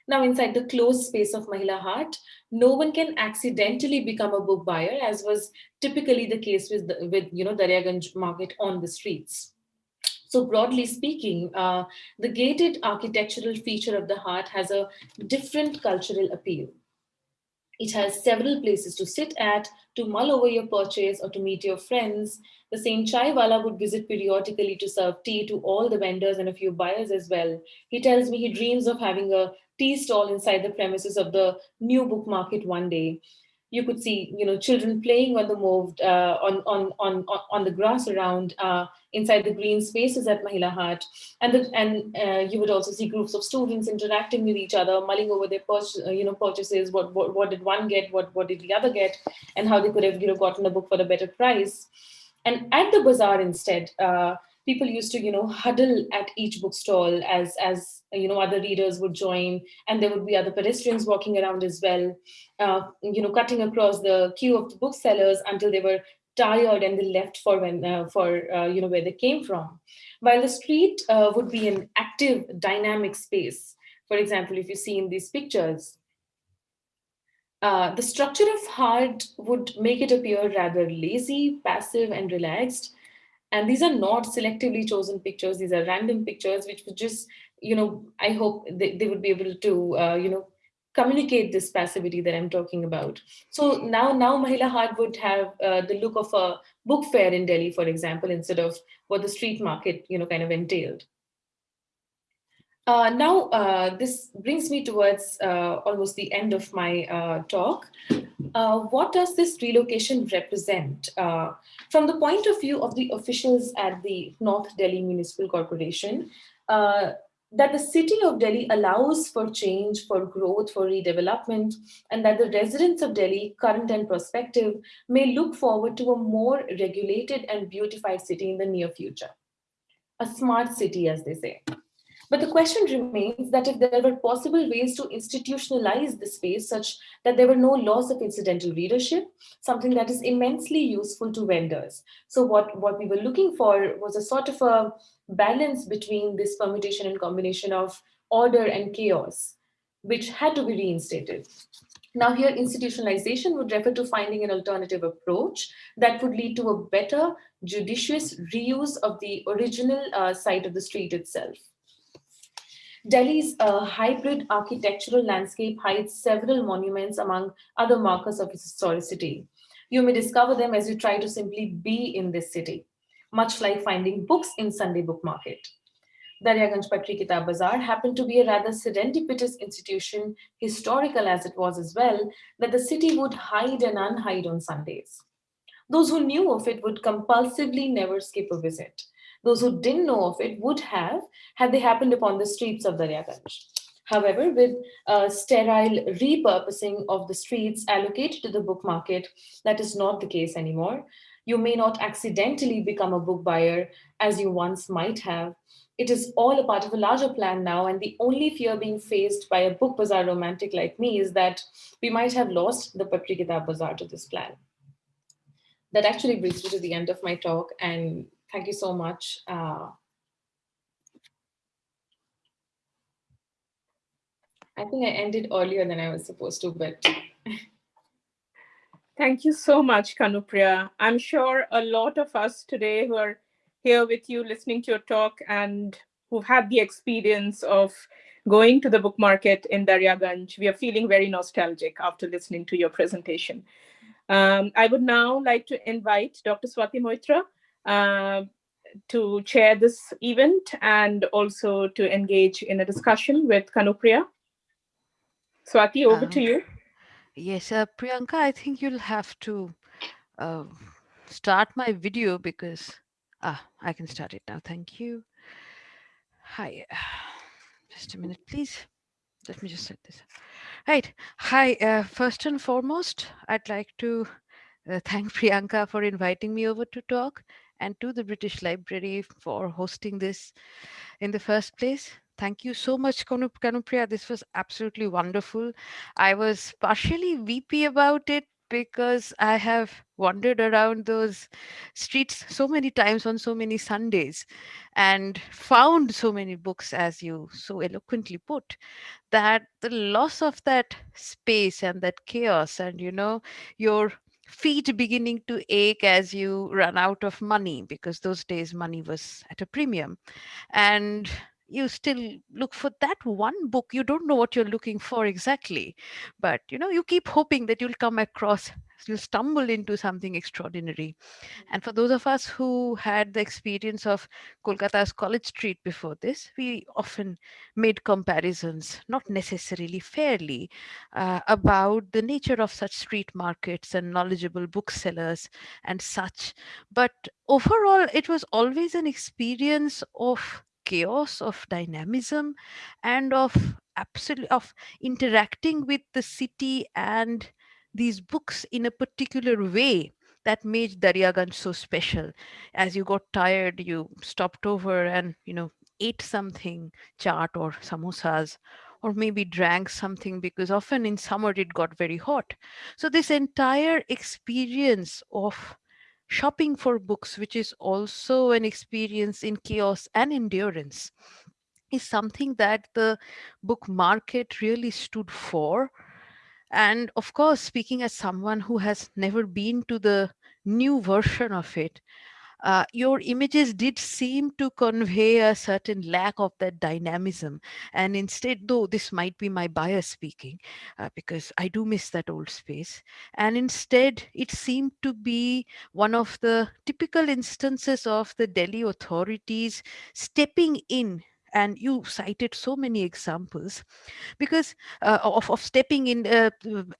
Now, inside the closed space of Mahila Haat, no one can accidentally become a book buyer, as was typically the case with, the, with you know, Daryaganj market on the streets. So broadly speaking, uh, the gated architectural feature of the haat has a different cultural appeal. It has several places to sit at, to mull over your purchase or to meet your friends. The same chai wala would visit periodically to serve tea to all the vendors and a few buyers as well. He tells me he dreams of having a tea stall inside the premises of the new book market one day you could see, you know, children playing on the moved, uh, on, on, on, on the grass around uh, inside the green spaces at Mahila Haat. And, the, and uh, you would also see groups of students interacting with each other, mulling over their you know, purchases, what, what, what did one get, what, what did the other get, and how they could have you know, gotten a book for a better price. And at the bazaar instead, uh, people used to, you know, huddle at each bookstall as, as you know, other readers would join, and there would be other pedestrians walking around as well, uh, you know, cutting across the queue of the booksellers until they were tired and they left for when uh, for uh, you know where they came from. While the street uh, would be an active dynamic space for example if you see in these pictures uh, the structure of Haat would make it appear rather lazy passive and relaxed and these are not selectively chosen pictures. These are random pictures, which would just, you know, I hope they, they would be able to, uh, you know, communicate this passivity that I'm talking about. So now, now Mahila Haat would have uh, the look of a book fair in Delhi, for example, instead of what the street market, you know, kind of entailed. Uh, now, uh, this brings me towards uh, almost the end of my uh, talk. Uh, what does this relocation represent? Uh, from the point of view of the officials at the North Delhi Municipal Corporation, that the city of Delhi allows for change, for growth, for redevelopment, and that the residents of Delhi, current and prospective, may look forward to a more regulated and beautified city in the near future. A smart city, as they say. But the question remains that if there were possible ways to institutionalize the space such that there were no loss of incidental readership, something that is immensely useful to vendors. So what, what we were looking for was a sort of a balance between this permutation and combination of order and chaos, which had to be reinstated. Now here, institutionalization would refer to finding an alternative approach that would lead to a better judicious reuse of the original uh, site of the street itself. Delhi's uh, hybrid architectural landscape hides several monuments among other markers of its historicity. You may discover them as you try to simply be in this city, much like finding books in Sunday book market. Daryaganj Patri Kitab Bazaar happened to be a rather serendipitous institution, historical as it was as well, that the city would hide and unhide on Sundays. Those who knew of it would compulsively never skip a visit. Those who didn't know of it would have had they happened upon the streets of Daryaganj. However, with a sterile repurposing of the streets allocated to the book market, that is not the case anymore. You may not accidentally become a book buyer as you once might have. It is all a part of a larger plan now, and the only fear being faced by a book bazaar romantic like me is that we might have lost the Kitab Bazaar to this plan. That actually brings me to the end of my talk, and thank you so much. Uh, I think I ended earlier than I was supposed to, but.
Thank you so much, Kanupriya. I'm sure a lot of us today who are here with you listening to your talk and who've had the experience of going to the book market in Daryaganj, we are feeling very nostalgic after listening to your presentation. Um, I would now like to invite Dr. Swati Moitra uh, to chair this event and also to engage in a discussion with Kanupriya. Swati, over to you.
Yes, uh, Priyanka, I think you'll have to uh, start my video because ah, I can start it now. Thank you. Hi, just a minute, please. Let me just set this up. Right. Hi. Uh, first and foremost, I'd like to uh, thank Priyanka for inviting me over to talk and to the British Library for hosting this in the first place. Thank you so much, Kanupriya. This was absolutely wonderful. I was partially weepy about it because I have wandered around those streets so many times on so many Sundays and found so many books, as you so eloquently put, that the loss of that space and that chaos and, you know, your feet beginning to ache as you run out of money because those days money was at a premium. And you still look for that one book you don't know what you're looking for exactly but you know you keep hoping that you'll come across you'll stumble into something extraordinary. And for those of us who had the experience of Kolkata's College Street before this, we often made comparisons, not necessarily fairly, uh, about the nature of such street markets and knowledgeable booksellers and such. But overall, it was always an experience of chaos of dynamism and of absolute of interacting with the city and these books in a particular way that made Daryaganj so special. As you got tired, you stopped over and, you know, ate something, chaat or samosas, or maybe drank something because often in summer it got very hot. So this entire experience of shopping for books, which is also an experience in chaos and endurance, is something that the book market really stood for. And of course, speaking as someone who has never been to the new version of it, uh, your images did seem to convey a certain lack of that dynamism. And instead, though this might be my bias speaking, uh, because I do miss that old space, and instead it seemed to be one of the typical instances of the Delhi authorities stepping in and you cited so many examples because uh, of, of stepping in uh,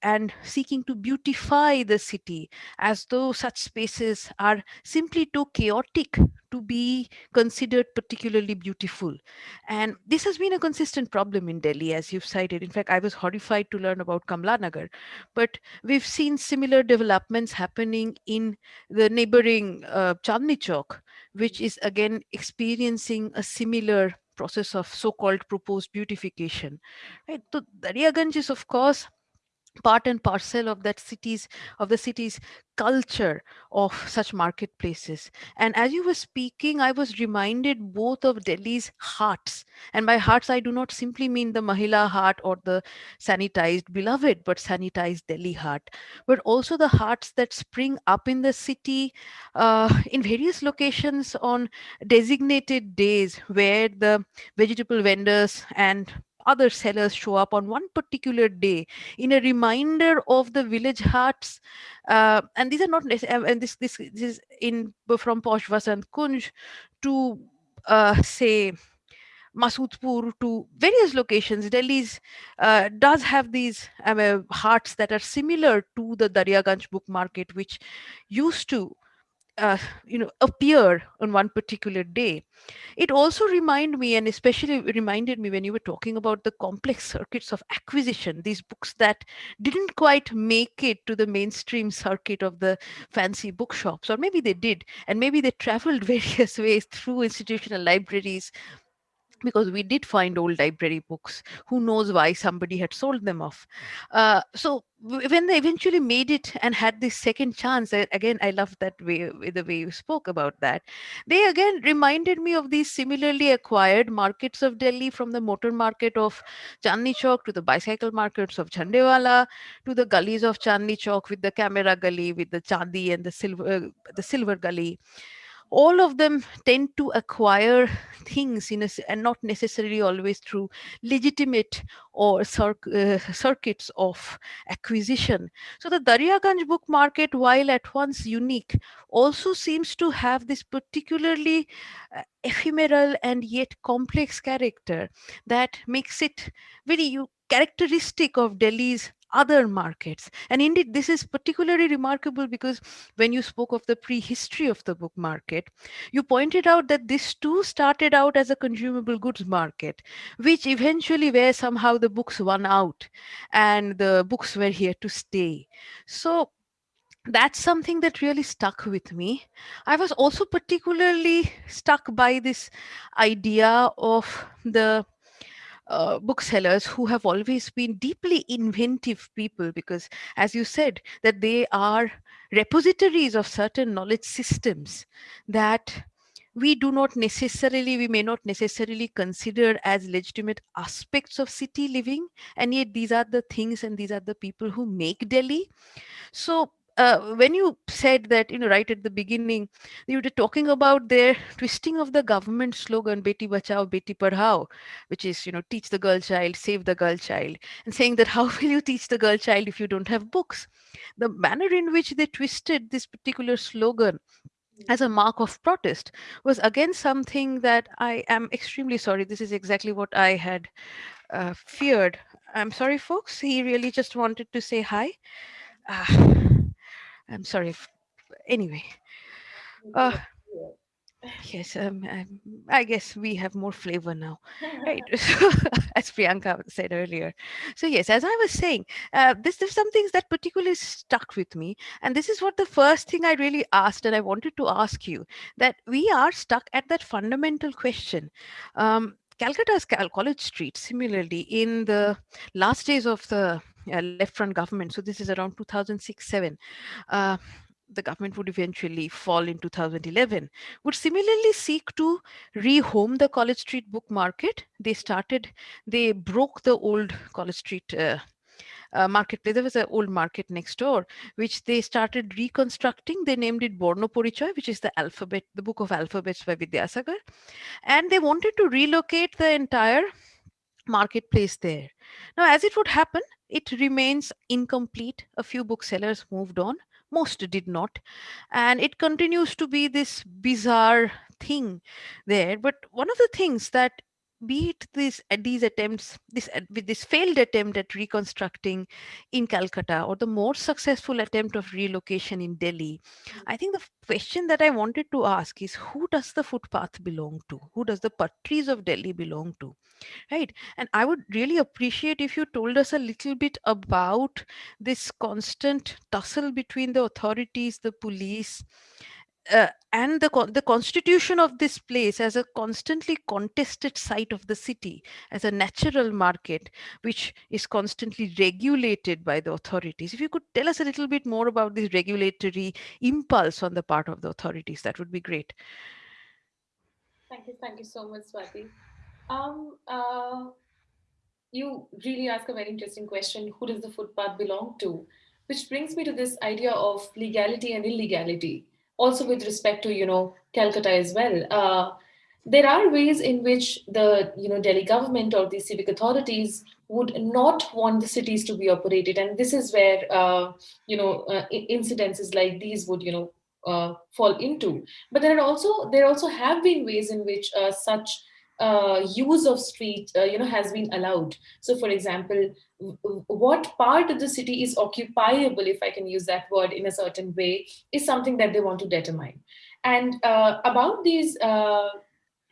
and seeking to beautify the city as though such spaces are simply too chaotic to be considered particularly beautiful. And this has been a consistent problem in Delhi, as you've cited. In fact, I was horrified to learn about Kamla Nagar, but we've seen similar developments happening in the neighboring uh, Chandni Chowk, which is again experiencing a similar process of so-called proposed beautification. Right? So Daryaganj is, of course, part and parcel of that city's of the city's culture of such marketplaces. And as you were speaking i was reminded both of delhi's haats. And by haats i do not simply mean the mahila haat or the sanitized beloved but sanitized delhi haat but also the haats that spring up in the city uh, in various locations on designated days where the vegetable vendors and other sellers show up on one particular day in a reminder of the village haats uh, and these are not and this this, this is in from posh and kunj to uh, say Masoodpur to various locations. Delhi's uh, does have these um, haats that are similar to the Daryaganj book market, which used to uh, you know appear on one particular day. It also reminded me and especially reminded me when you were talking about the complex circuits of acquisition these books that didn't quite make it to the mainstream circuit of the fancy bookshops or maybe they did and maybe they traveled various ways through institutional libraries because we did find old library books. Who knows why somebody had sold them off. Uh, so when they eventually made it and had this second chance again i love that way the way you spoke about that. They again reminded me of these similarly acquired markets of delhi from the motor market of chandni chowk to the bicycle markets of Chandewala to the gullies of chandni chowk with the camera gully with the chandi and the silver uh, the silver gully all of them tend to acquire things in a, and not necessarily always through legitimate or uh, circuits of acquisition. So the Daryaganj book market, while at once unique, also seems to have this particularly uh, ephemeral and yet complex character that makes it very characteristic of Delhi's other markets. And indeed, this is particularly remarkable because when you spoke of the prehistory of the book market, you pointed out that this too started out as a consumable goods market, which eventually where somehow the books won out and the books were here to stay. So that's something that really stuck with me. I was also particularly stuck by this idea of the uh, booksellers who have always been deeply inventive people because as you said that they are repositories of certain knowledge systems that we do not necessarily we may not necessarily consider as legitimate aspects of city living and yet these are the things and these are the people who make delhi. So uh, when you said that, you know, right at the beginning, you were talking about their twisting of the government slogan, Beti Bachao, Beti Padhao, which is, you know, teach the girl child, save the girl child, and saying that how will you teach the girl child if you don't have books? The manner in which they twisted this particular slogan as a mark of protest was again something that I am extremely sorry. This is exactly what I had uh, feared. I'm sorry, folks. He really just wanted to say hi. Uh, I'm sorry. If, anyway. Uh, yes, um, um, I guess we have more flavor now, right? as Priyanka said earlier. So yes, as I was saying, uh, this there's some things that particularly stuck with me, and this is what the first thing I really asked, and I wanted to ask you that we are stuck at that fundamental question. Um, Calcutta's Cal College Street, similarly, in the last days of the uh, left front government. So this is around 2006 7. Uh, the government would eventually fall in 2011, would similarly seek to rehome the College Street book market. They started, they broke the old College Street uh, uh, marketplace. There was an old market next door, which they started reconstructing. They named it Borno Porichoy, which is the alphabet, the book of alphabets by Vidyasagar. And they wanted to relocate the entire marketplace there. Now, as it would happen, it remains incomplete. A few booksellers moved on, most did not. And it continues to be this bizarre thing there. But one of the things that be it this uh, these attempts this uh, with this failed attempt at reconstructing in calcutta or the more successful attempt of relocation in delhi i think the question that i wanted to ask is who does the footpath belong to? Who does the patris of delhi belong to? Right? And i would really appreciate if you told us a little bit about this constant tussle between the authorities the police uh, and the the constitution of this place as a constantly contested site of the city as a natural market which is constantly regulated by the authorities. If you could tell us a little bit more about this regulatory impulse on the part of the authorities that would be great.
Thank you thank you so much swati. Um, uh, you really ask a very interesting question who does the footpath belong to? Which brings me to this idea of legality and illegality also with respect to you know Calcutta as well. Uh, there are ways in which the you know Delhi government or the civic authorities would not want the cities to be operated, and this is where uh, you know uh, incidences like these would you know uh, fall into. But there are also there also have been ways in which uh, such uh, use of street, uh, you know, has been allowed. So, for example, what part of the city is occupiable, if I can use that word in a certain way, is something that they want to determine. And uh, about these uh,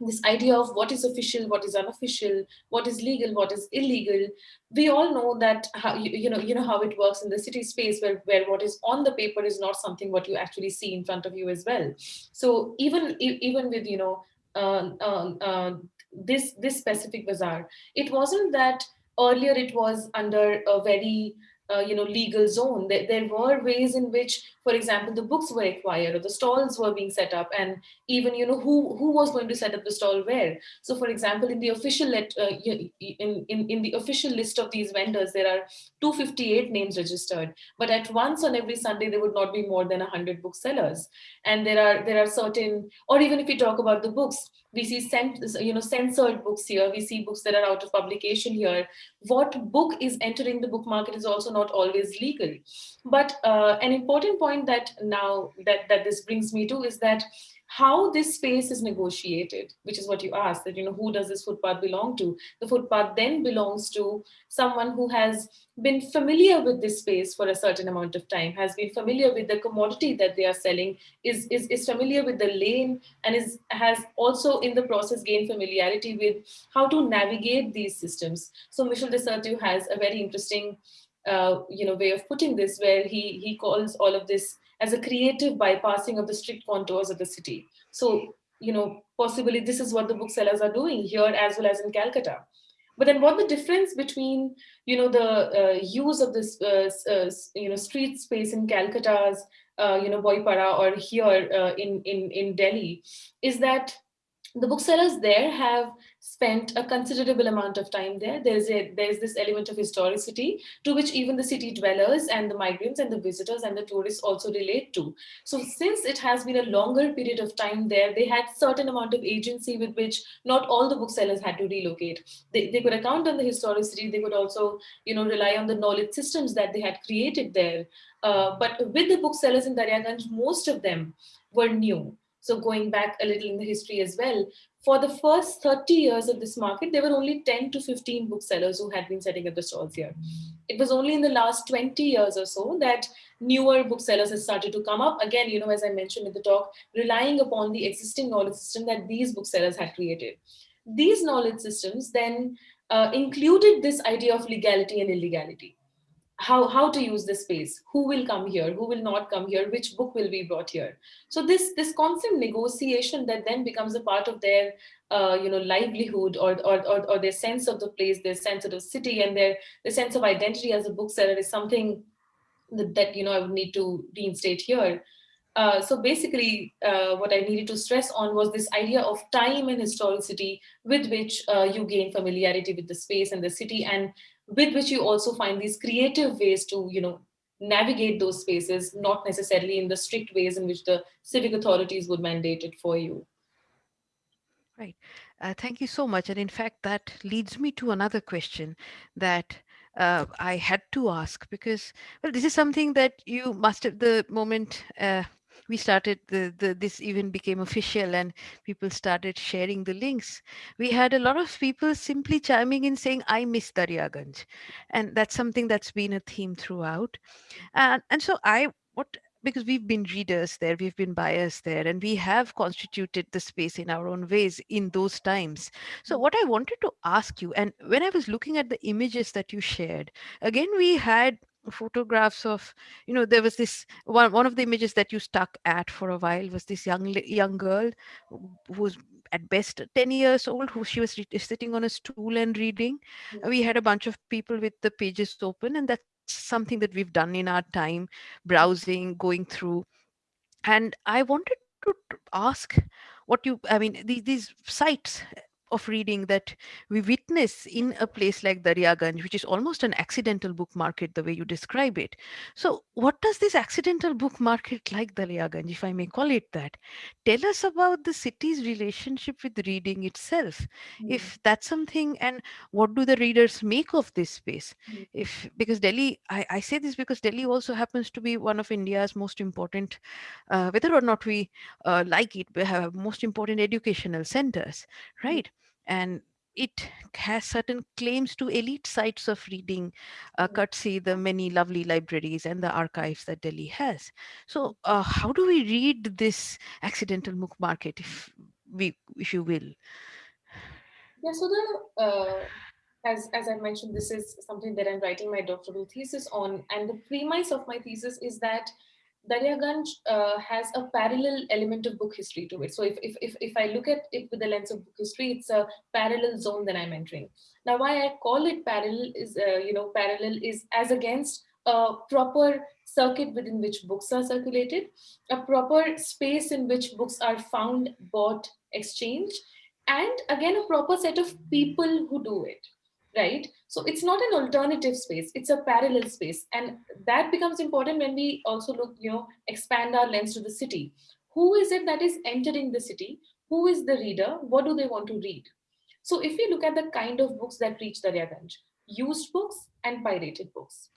this idea of what is official, what is unofficial, what is legal, what is illegal. We all know that how you, you know you know how it works in the city space where where what is on the paper is not something what you actually see in front of you as well. So even even with you know Uh, uh, uh, this this specific bazaar. It wasn't that earlier it was under a very uh, you know legal zone. There, there were ways in which for example, the books were acquired or the stalls were being set up and even, you know, who, who was going to set up the stall where. So for example, in the official let, uh, in, in, in the official list of these vendors, there are 258 names registered, but at once on every Sunday, there would not be more than 100 booksellers. And there are, there are certain, or even if we talk about the books, we see you know, censored books here, we see books that are out of publication here. What book is entering the book market is also not always legal. But uh, an important point point that now that, that this brings me to is that how this space is negotiated, which is what you asked, that, you know, who does this footpath belong to? The footpath then belongs to someone who has been familiar with this space for a certain amount of time, has been familiar with the commodity that they are selling, is, is, is familiar with the lane, and is has also in the process gained familiarity with how to navigate these systems. So Michel de Certeau has a very interesting uh, you know, way of putting this, where he, he calls all of this as a creative bypassing of the strict contours of the city. So, you know, possibly this is what the booksellers are doing here as well as in Calcutta. But then what the difference between, you know, the uh, use of this, uh, uh, you know, street space in Calcutta's, uh, you know, Boipara or here uh, in, in, in Delhi is that the booksellers there have spent a considerable amount of time there. There's a there's this element of historicity to which even the city dwellers and the migrants and the visitors and the tourists also relate to. So since it has been a longer period of time there, they had certain amount of agency with which not all the booksellers had to relocate. They, they could account on the historicity. They could also you know rely on the knowledge systems that they had created there. Uh, but with the booksellers in Daryaganj, most of them were new so going back a little in the history as well, for the first 30 years of this market, there were only 10 to 15 booksellers who had been setting up the stalls here. It was only in the last 20 years or so that newer booksellers have started to come up. Again, you know, as I mentioned in the talk, relying upon the existing knowledge system that these booksellers had created. These knowledge systems then uh, included this idea of legality and illegality how, how to use the space, who will come here, who will not come here, which book will be brought here. So this, this constant negotiation that then becomes a part of their uh, you know, livelihood or, or, or, or, their sense of the place, their sense of the city and their, their sense of identity as a bookseller is something that, that you know, I would need to reinstate here. Uh, so basically, uh, what I needed to stress on was this idea of time and historicity with which uh, you gain familiarity with the space and the city and with which you also find these creative ways to, you know, navigate those spaces, not necessarily in the strict ways in which the civic authorities would mandate it for you.
Right. Uh, thank you so much. And in fact, that leads me to another question that uh, I had to ask because, well, this is something that you must have the moment uh, we started the, the this even became official and people started sharing the links. We had a lot of people simply chiming in saying i miss daryaganj. And that's something that's been a theme throughout. And and so i what because we've been readers there, we've been buyers there, and we have constituted the space in our own ways in those times. So, what I wanted to ask you, and when I was looking at the images that you shared, again, we had photographs of you know there was this one one of the images that you stuck at for a while was this young young girl who was at best 10 years old who she was sitting on a stool and reading yeah. we had a bunch of people with the pages open and that's something that we've done in our time browsing going through and i wanted to ask what you i mean these, these sites of reading that we witness in a place like Daryaganj, which is almost an accidental book market, the way you describe it. So, what does this accidental book market like Daryaganj, if I may call it that, tell us about the city's relationship with reading itself? Mm. If that's something, and what do the readers make of this space? Mm. If because Delhi, I, I, say this because Delhi also happens to be one of India's most important, uh, whether or not we uh, like it, we have most important educational centers, mm. right? And it has certain claims to elite sites of reading, uh, mm. courtesy the many lovely libraries and the archives that Delhi has. So, uh, how do we read this accidental book market, if we, if you will?
Yeah. So the uh, as as I mentioned, this is something that I'm writing my doctoral thesis on, and the premise of my thesis is that Daryaganj uh, has a parallel element of book history to it. So if, if, if, if I look at it with the lens of book history, it's a parallel zone that I'm entering. Now, why I call it parallel is, uh, you know, parallel is as against a proper circuit within which books are circulated, a proper space in which books are found, bought, exchanged, and again, a proper set of people who do it right? So it's not an alternative space, it's a parallel space. And that becomes important when we also look, you know, expand our lens to the city. Who is it that is entering the city? Who is the reader? What do they want to read? So if we look at the kind of books that reach the Daryaganj, used books and pirated books.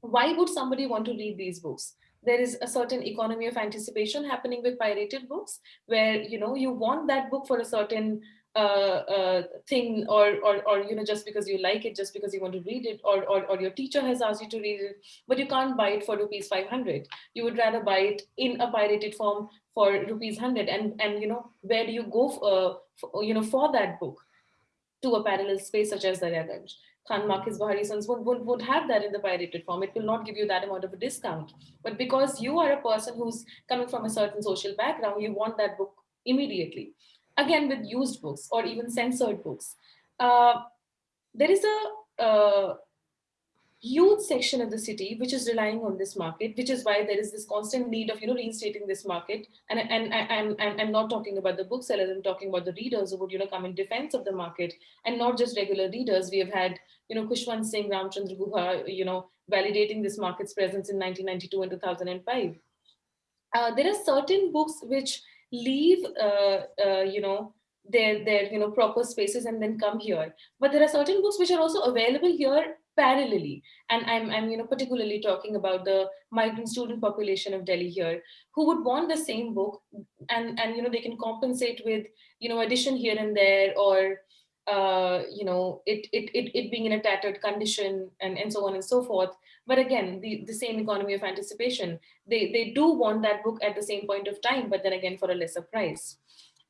Why would somebody want to read these books? there is a certain economy of anticipation happening with pirated books where you know you want that book for a certain uh, uh, thing or, or, or, you know, just because you like it, just because you want to read it, or, or, or your teacher has asked you to read it, but you can't buy it for rupees 500. You would rather buy it in a pirated form for rupees 100. And, and you know, where do you go, uh, for, you know, for that book to a parallel space such as Daryaganj? Khan Market's Bahrisons would, would, would have that in the pirated form. It will not give you that amount of a discount. But because you are a person who's coming from a certain social background, you want that book immediately again with used books or even censored books. Uh, there is a uh, huge section of the city which is relying on this market, which is why there is this constant need of you know reinstating this market. And and I'm I'm, not talking about the booksellers. I'm talking about the readers who would you know come in defense of the market, and not just regular readers. We have had you know Khushwant Singh, Ramchandra Guha, you know validating this market's presence in 1992 and 2005. Uh, there are certain books which leave, uh, uh, you know, their, their, you know, proper spaces and then come here. But there are certain books which are also available here parallelly. And I'm, I'm, you know, particularly talking about the migrant student population of Delhi here, who would want the same book and, and, you know, they can compensate with, you know, addition here and there or, uh, you know, it, it, it, it being in a tattered condition and, and so on and so forth. But again, the, the same economy of anticipation, they, they do want that book at the same point of time, but then again for a lesser price.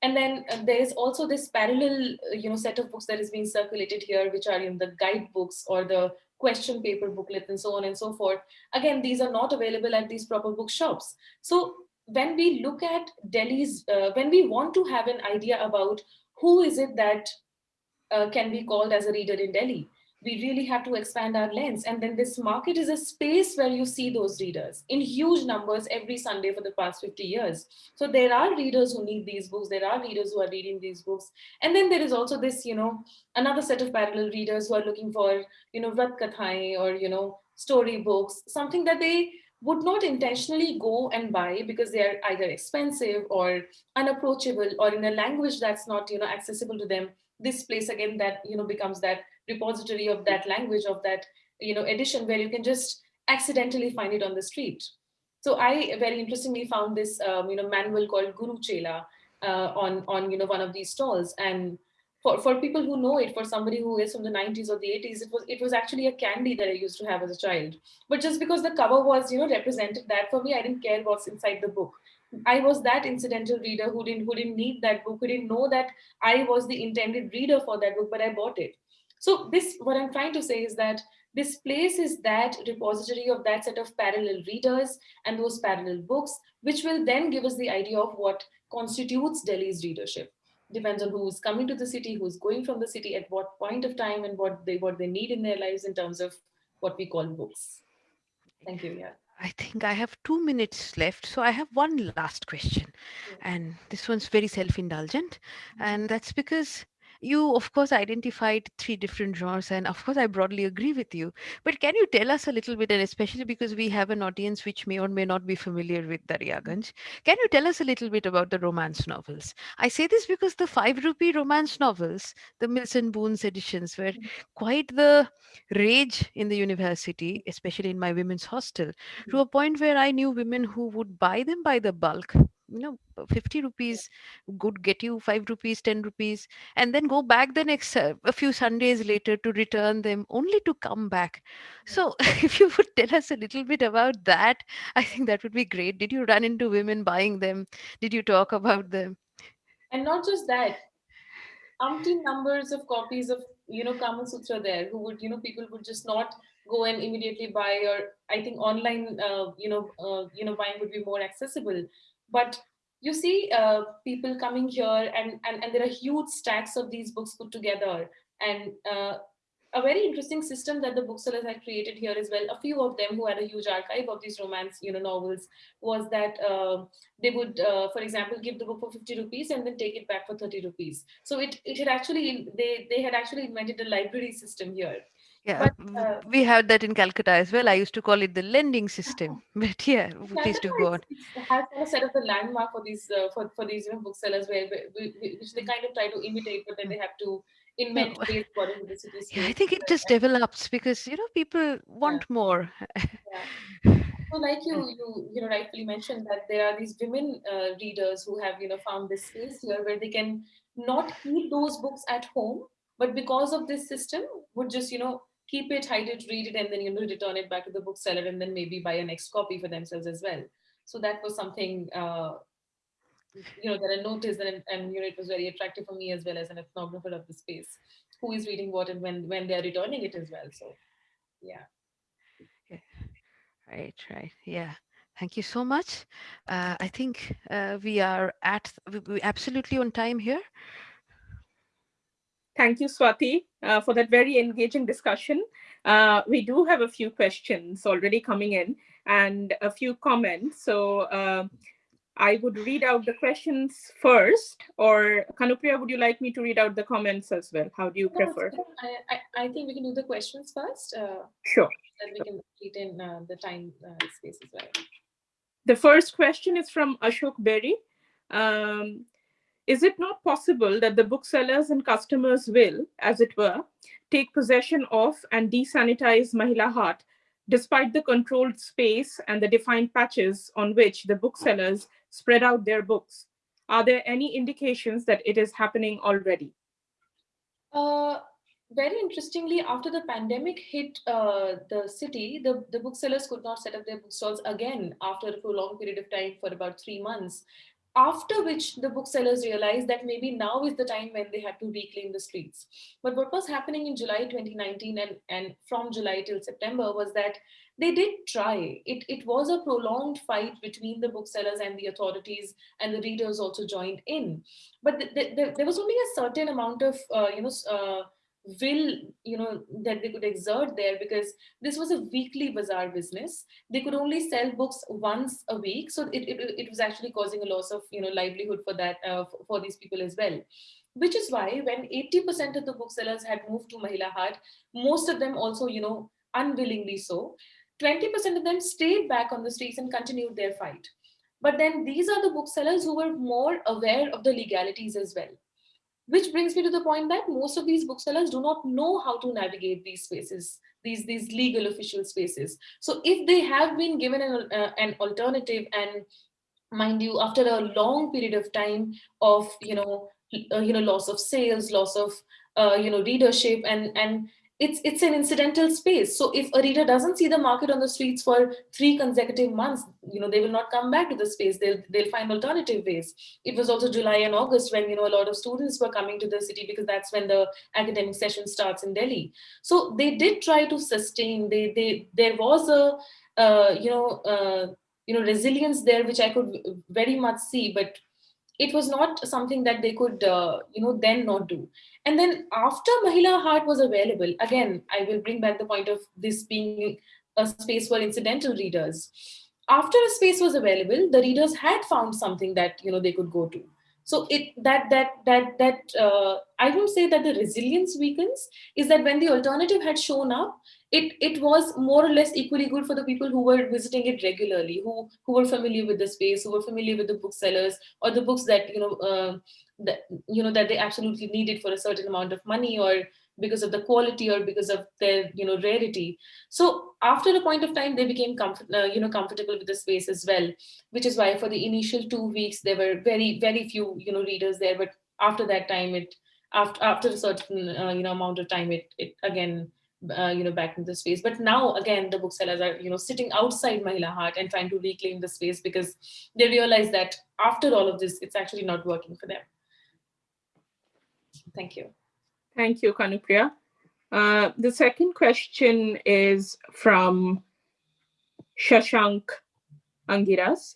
And then uh, there is also this parallel, uh, you know, set of books that is being circulated here, which are in the guidebooks or the question paper booklets and so on and so forth. Again, these are not available at these proper bookshops. So when we look at Delhi's, uh, when we want to have an idea about who is it that uh, can be called as a reader in Delhi, we really have to expand our lens. And then this market is a space where you see those readers in huge numbers every Sunday for the past 50 years. So there are readers who need these books. There are readers who are reading these books. And then there is also this, you know, another set of parallel readers who are looking for, you know, Vrat or, you know, story books, something that they would not intentionally go and buy because they are either expensive or unapproachable or in a language that's not, you know, accessible to them. This place again that, you know, becomes that repository of that language of that you know edition where you can just accidentally find it on the street So I very interestingly found this, um, you know, manual called Guru Chela uh, on, on, you know, one of these stalls. And for, for people who know it, for somebody who is from the 90s or the 80s, it was it was actually a candy that I used to have as a child. But just because the cover was, you know, represented that for me, I didn't care what's inside the book. I was that incidental reader who didn't who didn't need that book, who didn't know that I was the intended reader for that book, but I bought it. So this, what I'm trying to say is that this place is that repository of that set of parallel readers and those parallel books, which will then give us the idea of what constitutes Delhi's readership. Depends on who's coming to the city, who's going from the city, at what point of time, and what they what they need in their lives in terms of what we call books. Thank you. Yeah.
I think I have two minutes left. So I have one last question. And this one's very self indulgent. Mm-hmm. And that's because you of course identified three different genres and of course i broadly agree with you. But can you tell us a little bit and especially because we have an audience which may or may not be familiar with daryaganj can you tell us a little bit about the romance novels? I say this because the 5 rupee romance novels the mills and boons editions were mm-hmm. quite the rage in the university especially in my women's hostel to mm-hmm. a point where i knew women who would buy them by the bulk you know 50 rupees would get you 5 rupees 10 rupees and then go back the next uh, a few sundays later to return them only to come back. So if you would tell us a little bit about that i think that would be great. Did you run into women buying them? Did you talk about them?
And not just that umpteen numbers of copies of you know kama sutra there who would you know people would just not go and immediately buy or i think online uh, you know uh, you know buying would be more accessible but you see uh, people coming here and, and, and there are huge stacks of these books put together and uh, a very interesting system that the booksellers had created here as well. A few of them who had a huge archive of these romance, you know, novels was that uh, they would, uh, for example, give the book for 50 rupees and then take it back for 30 rupees. So it, it had actually, they, they had actually invented a library system here.
Yeah, but, uh, we have that in Calcutta as well. I used to call it the lending system. But yeah, please do go on.
It has kind of set up the landmark for these uh, for, for these you know, booksellers where which they kind of try to imitate, but then they have to invent no. ways according the city.
Yeah, I think it just develops because you know people want yeah. more.
yeah. So, like you you you know rightfully mentioned that there are these women uh, readers who have you know found this space here where they can not keep those books at home, but because of this system, would just you know keep it, hide it, read it, and then you know return it back to the bookseller, and then maybe buy a next copy for themselves as well. So that was something uh, you know that I noticed, and, and you know it was very attractive for me as well as an ethnographer of the space, who is reading what and when when they are returning it as well. So yeah.
yeah. Right, right, yeah. Thank you so much. Uh, I think uh, we are at we absolutely on time here.
Thank you, Swati, uh, for that very engaging discussion. Uh, we do have a few questions already coming in and a few comments. So uh, I would read out the questions first, or Kanupriya, would you like me to read out the comments as well? How do you prefer?
I, I, I think we can do the questions first. Uh,
sure.
Then we can retain uh, the time uh, space as well.
The first question is from Ashok Berry. Um, is it not possible that the booksellers and customers will, as it were, take possession of and desanitize Mahila Haat, despite the controlled space and the defined patches on which the booksellers spread out their books? Are there any indications that it is happening already?
Uh, very interestingly, after the pandemic hit uh, the city, the, the booksellers could not set up their bookstalls again after a prolonged period of time for about three months after which the booksellers realized that maybe now is the time when they had to reclaim the streets. But what was happening in July 2019 and, and from July till September was that they did try. It, it was a prolonged fight between the booksellers and the authorities and the readers also joined in. But the, the, the, there was only a certain amount of, uh, you know, uh, will you know that they could exert there because this was a weekly bazaar business. They could only sell books once a week so it, it, it was actually causing a loss of you know livelihood for that uh, for these people as well. Which is why when 80% of the booksellers had moved to mahila haat most of them also you know unwillingly so. 20% of them stayed back on the streets and continued their fight. But then these are the booksellers who were more aware of the legalities as well which brings me to the point that most of these booksellers do not know how to navigate these spaces these these legal official spaces. So if they have been given an, uh, an alternative and mind you, after a long period of time of, you know, uh, you know, loss of sales, loss of, uh, you know, readership and, and it's it's an incidental space. So if a reader doesn't see the market on the streets for three consecutive months, you know, they will not come back to the space. They'll they'll find alternative ways. It was also July and August when you know a lot of students were coming to the city because that's when the academic session starts in Delhi. So they did try to sustain. They they there was a uh, you know uh, you know resilience there which I could very much see, but it was not something that they could uh, you know then not do and then after Mahila Haat was available, again, I will bring back the point of this being a space for incidental readers. After a space was available, the readers had found something that you know they could go to. So it that that that that uh, I won't say that the resilience weakens is that when the alternative had shown up, it it was more or less equally good for the people who were visiting it regularly, who who were familiar with the space, who were familiar with the booksellers or the books that you know uh, that you know that they absolutely needed for a certain amount of money or because of the quality or because of their you know rarity. So after a point of time they became uh, you know comfortable with the space as well which is why for the initial two weeks there were very very few you know readers there but after that time it after after a certain uh, you know amount of time it it again uh, you know back into the space. But now again the booksellers are you know sitting outside mahila haat and trying to reclaim the space because they realize that after all of this it's actually not working for them. Thank you.
Thank you, Kanupriya. Uh, the second question is from Shashank Angiras.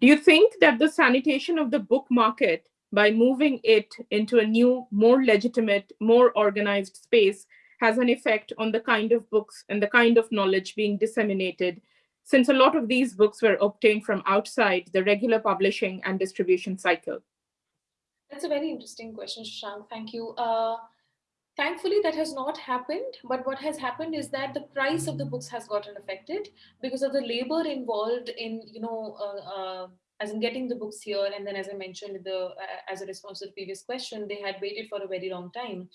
Do you think that the sanitation of the book market by moving it into a new, more legitimate, more organized space has an effect on the kind of books and the kind of knowledge being disseminated, since a lot of these books were obtained from outside the regular publishing and distribution cycle?
That's a very interesting question, Shashank. Thank you. Uh, thankfully, that has not happened. But what has happened is that the price of the books has gotten affected because of the labor involved in, you know, uh, uh, as in getting the books here. And then, as I mentioned, the uh, as a response to the previous question, they had waited for a very long time.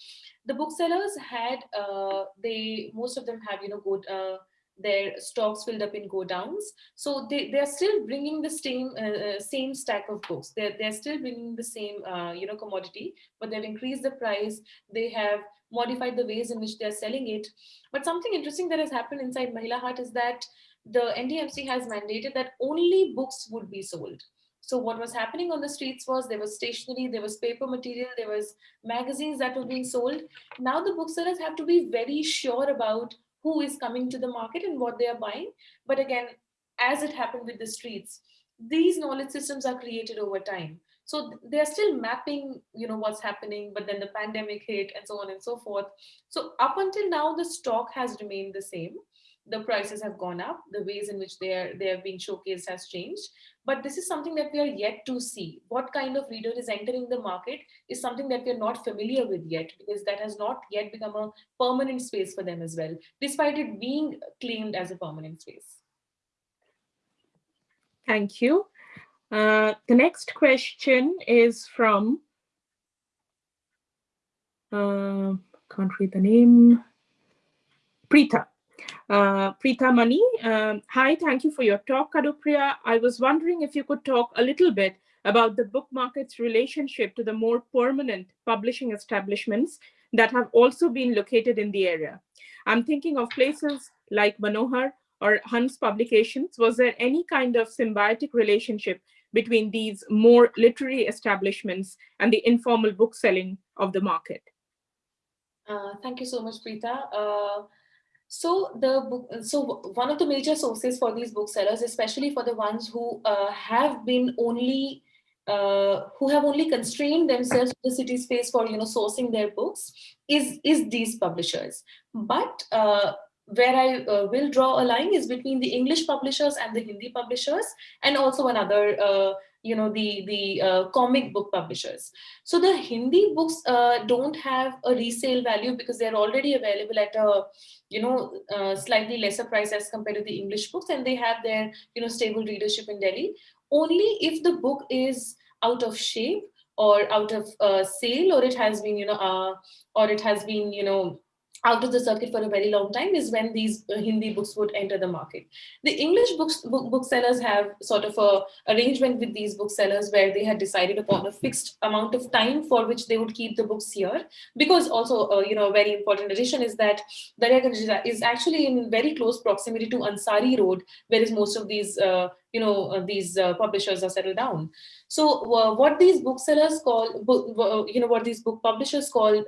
The booksellers had, uh, they most of them have, you know, good uh, their stocks filled up in godowns. So they, they're still bringing the same uh, uh, same stack of books. They're, they're still bringing the same uh, you know commodity, but they've increased the price. They have modified the ways in which they're selling it. But something interesting that has happened inside Mahila Haat is that the NDMC has mandated that only books would be sold. So what was happening on the streets was there was stationery, there was paper material, there was magazines that were being sold. Now the booksellers have to be very sure about who is coming to the market and what they are buying. But again, as it happened with the streets, these knowledge systems are created over time. So they're still mapping, you know, what's happening, but then the pandemic hit and so on and so forth. So up until now, the stock has remained the same the prices have gone up, the ways in which they are they are being showcased has changed. But this is something that we are yet to see. What kind of reader is entering the market is something that we're not familiar with yet, because that has not yet become a permanent space for them as well, despite it being claimed as a permanent space.
Thank you. Uh, the next question is from, uh, can't read the name, Preeta. Uh, Preeta Mani, um, hi, thank you for your talk, Kanupriya. I was wondering if you could talk a little bit about the book market's relationship to the more permanent publishing establishments that have also been located in the area. I'm thinking of places like Manohar or Hans Publications. Was there any kind of symbiotic relationship between these more literary establishments and the informal book selling of the market?
Uh, thank you so much, Preeta. Uh, so the book, so one of the major sources for these booksellers, especially for the ones who uh, have been only uh, who have only constrained themselves to the city space for you know sourcing their books, is is these publishers. But uh, where I uh, will draw a line is between the English publishers and the Hindi publishers, and also another uh, you know the the uh, comic book publishers. So the hindi books uh, don't have a resale value because they're already available at a you know uh, slightly lesser price as compared to the english books and they have their you know stable readership in delhi. Only if the book is out of shape or out of uh, sale or it has been you know uh, or it has been you know out of the circuit for a very long time is when these uh, Hindi books would enter the market. The English books, book, booksellers have sort of a arrangement with these booksellers where they had decided upon a fixed amount of time for which they would keep the books here. Because also, uh, you know, a very important addition is that Daryaganj is actually in very close proximity to Ansari Road, whereas most of these, uh, you know, uh, these uh, publishers are settled down. So uh, what these booksellers call, book, you know, what these book publishers call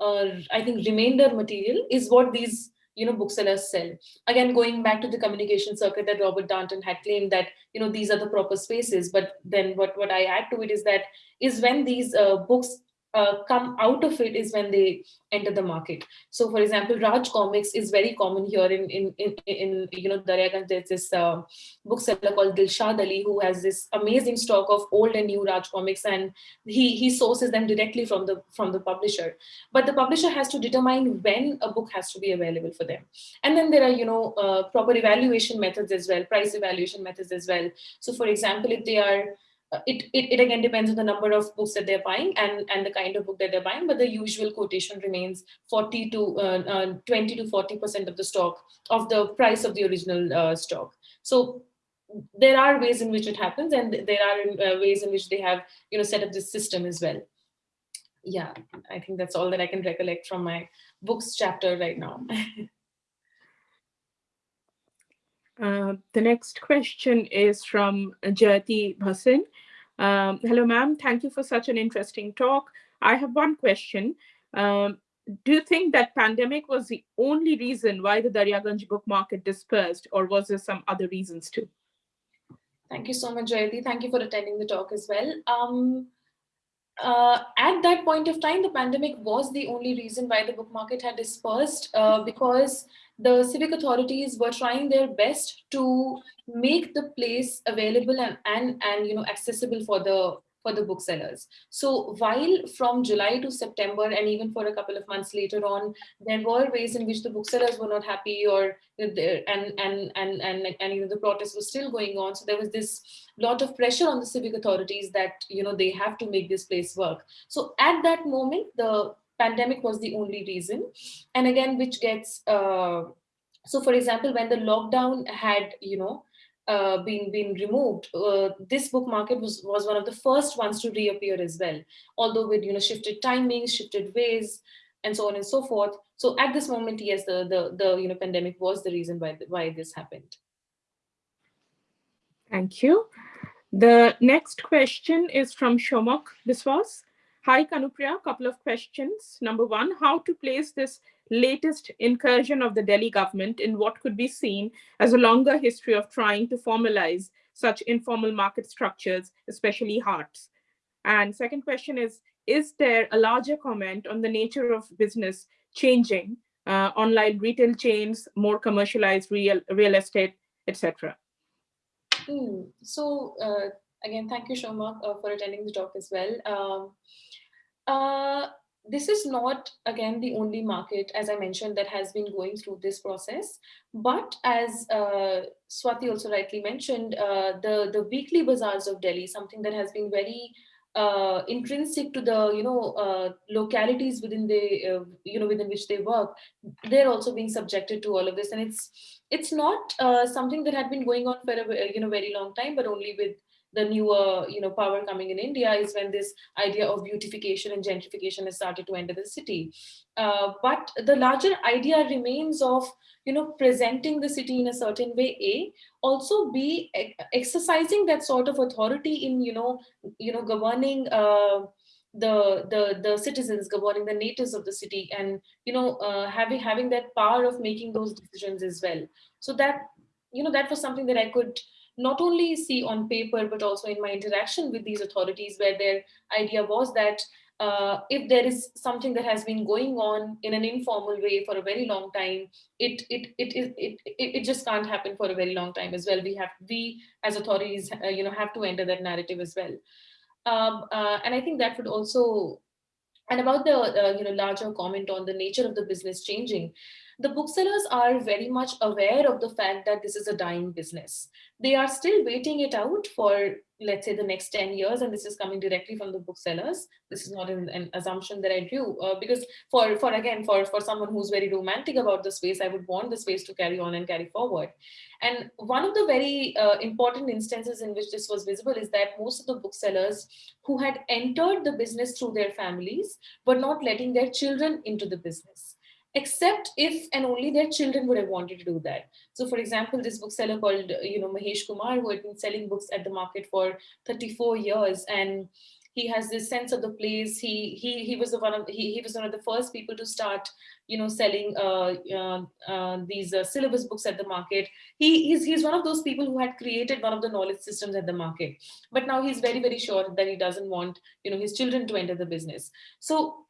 uh, I think remainder material is what these you know booksellers sell. Again going back to the communication circuit that robert darnton had claimed that you know these are the proper spaces but then what what i add to it is that is when these uh, books uh, come out of it is when they enter the market. So, for example, Raj Comics is very common here in in in, in you know Daryaganj. There's this uh, bookseller called Dilshad Ali who has this amazing stock of old and new Raj Comics, and he he sources them directly from the from the publisher. But the publisher has to determine when a book has to be available for them, and then there are you know uh, proper evaluation methods as well, price evaluation methods as well. So, for example, if they are it, it, it again depends on the number of books that they're buying and, and the kind of book that they're buying, but the usual quotation remains 40 to uh, uh, 20 to 40% of the stock of the price of the original uh, stock. So there are ways in which it happens and there are uh, ways in which they have, you know, set up this system as well. Yeah, I think that's all that I can recollect from my books chapter right now.
Uh, the next question is from Jyoti Bhasin. Um, hello, ma'am. Thank you for such an interesting talk. I have one question. Um, do you think that pandemic was the only reason why the Daryaganj book market dispersed or was there some other reasons too?
Thank you so much, Jayati. Thank you for attending the talk as well. Um, uh, at that point of time, the pandemic was the only reason why the book market had dispersed uh, because the civic authorities were trying their best to make the place available and, and, and you know accessible for the for the booksellers. So while from July to September and even for a couple of months later on, there were ways in which the booksellers were not happy or and and and and and, you know the protest was still going on. So there was this lot of pressure on the civic authorities that you know they have to make this place work. So at that moment, the pandemic was the only reason. And again, which gets, uh, so for example, when the lockdown had, you know, uh, been been removed, uh, this book market was was one of the first ones to reappear as well. Although with you know shifted timings, shifted ways, and so on and so forth. So at this moment, yes, the the the you know pandemic was the reason why why this happened.
Thank you. The next question is from Shomok This was, Hi, Kanupriya, a couple of questions. Number one, how to place this latest incursion of the Delhi government in what could be seen as a longer history of trying to formalize such informal market structures, especially haats. And second question is, is there a larger comment on the nature of business changing, uh, online retail chains, more commercialized real, real estate, etc.?
Mm, so uh, again, thank you, Shoma, uh, for attending the talk as well. Um, uh, this is not, again, the only market, as I mentioned, that has been going through this process. But as uh, Swati also rightly mentioned, uh, the, the weekly bazaars of Delhi, something that has been very uh, intrinsic to the you know uh, localities within the uh, you know within which they work they're also being subjected to all of this and it's it's not uh, something that had been going on for a you know very long time but only with the newer you know power coming in India is when this idea of beautification and gentrification has started to enter the city. Uh, but the larger idea remains of you know presenting the city in a certain way. A also be exercising that sort of authority in you know you know governing. Uh, the the the citizens governing the natives of the city and you know uh, having having that power of making those decisions as well so that you know that was something that i could not only see on paper, but also in my interaction with these authorities where their idea was that uh, if there is something that has been going on in an informal way for a very long time, it it it it it, it just can't happen for a very long time as well. We have we as authorities, uh, you know, have to enter that narrative as well. Um, uh, and I think that would also, and about the uh, you know larger comment on the nature of the business changing. The booksellers are very much aware of the fact that this is a dying business. They are still waiting it out for, let's say, the next 10 years, and this is coming directly from the booksellers. This is not an, an assumption that I do, uh, because for, for again, for, for someone who's very romantic about the space, I would want the space to carry on and carry forward. And one of the very uh, important instances in which this was visible is that most of the booksellers who had entered the business through their families were not letting their children into the business except if and only their children would have wanted to do that. So for example, this bookseller called, you know, Mahesh Kumar, who had been selling books at the market for 34 years and he has this sense of the place. He he he was the one of he, he was one of the first people to start, you know, selling uh, uh, uh, these uh, syllabus books at the market. He he's he's one of those people who had created one of the knowledge systems at the market. But now he's very very sure that he doesn't want you know his children to enter the business. So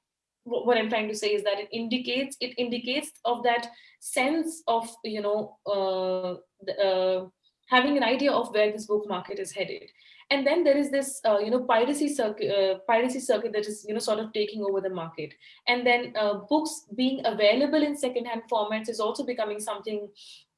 what I'm trying to say is that it indicates it indicates of that sense of you know uh, uh, having an idea of where this book market is headed. And then there is this, uh, you know, piracy circuit, uh, piracy circuit that is, you know, sort of taking over the market. And then uh, books being available in secondhand formats is also becoming something,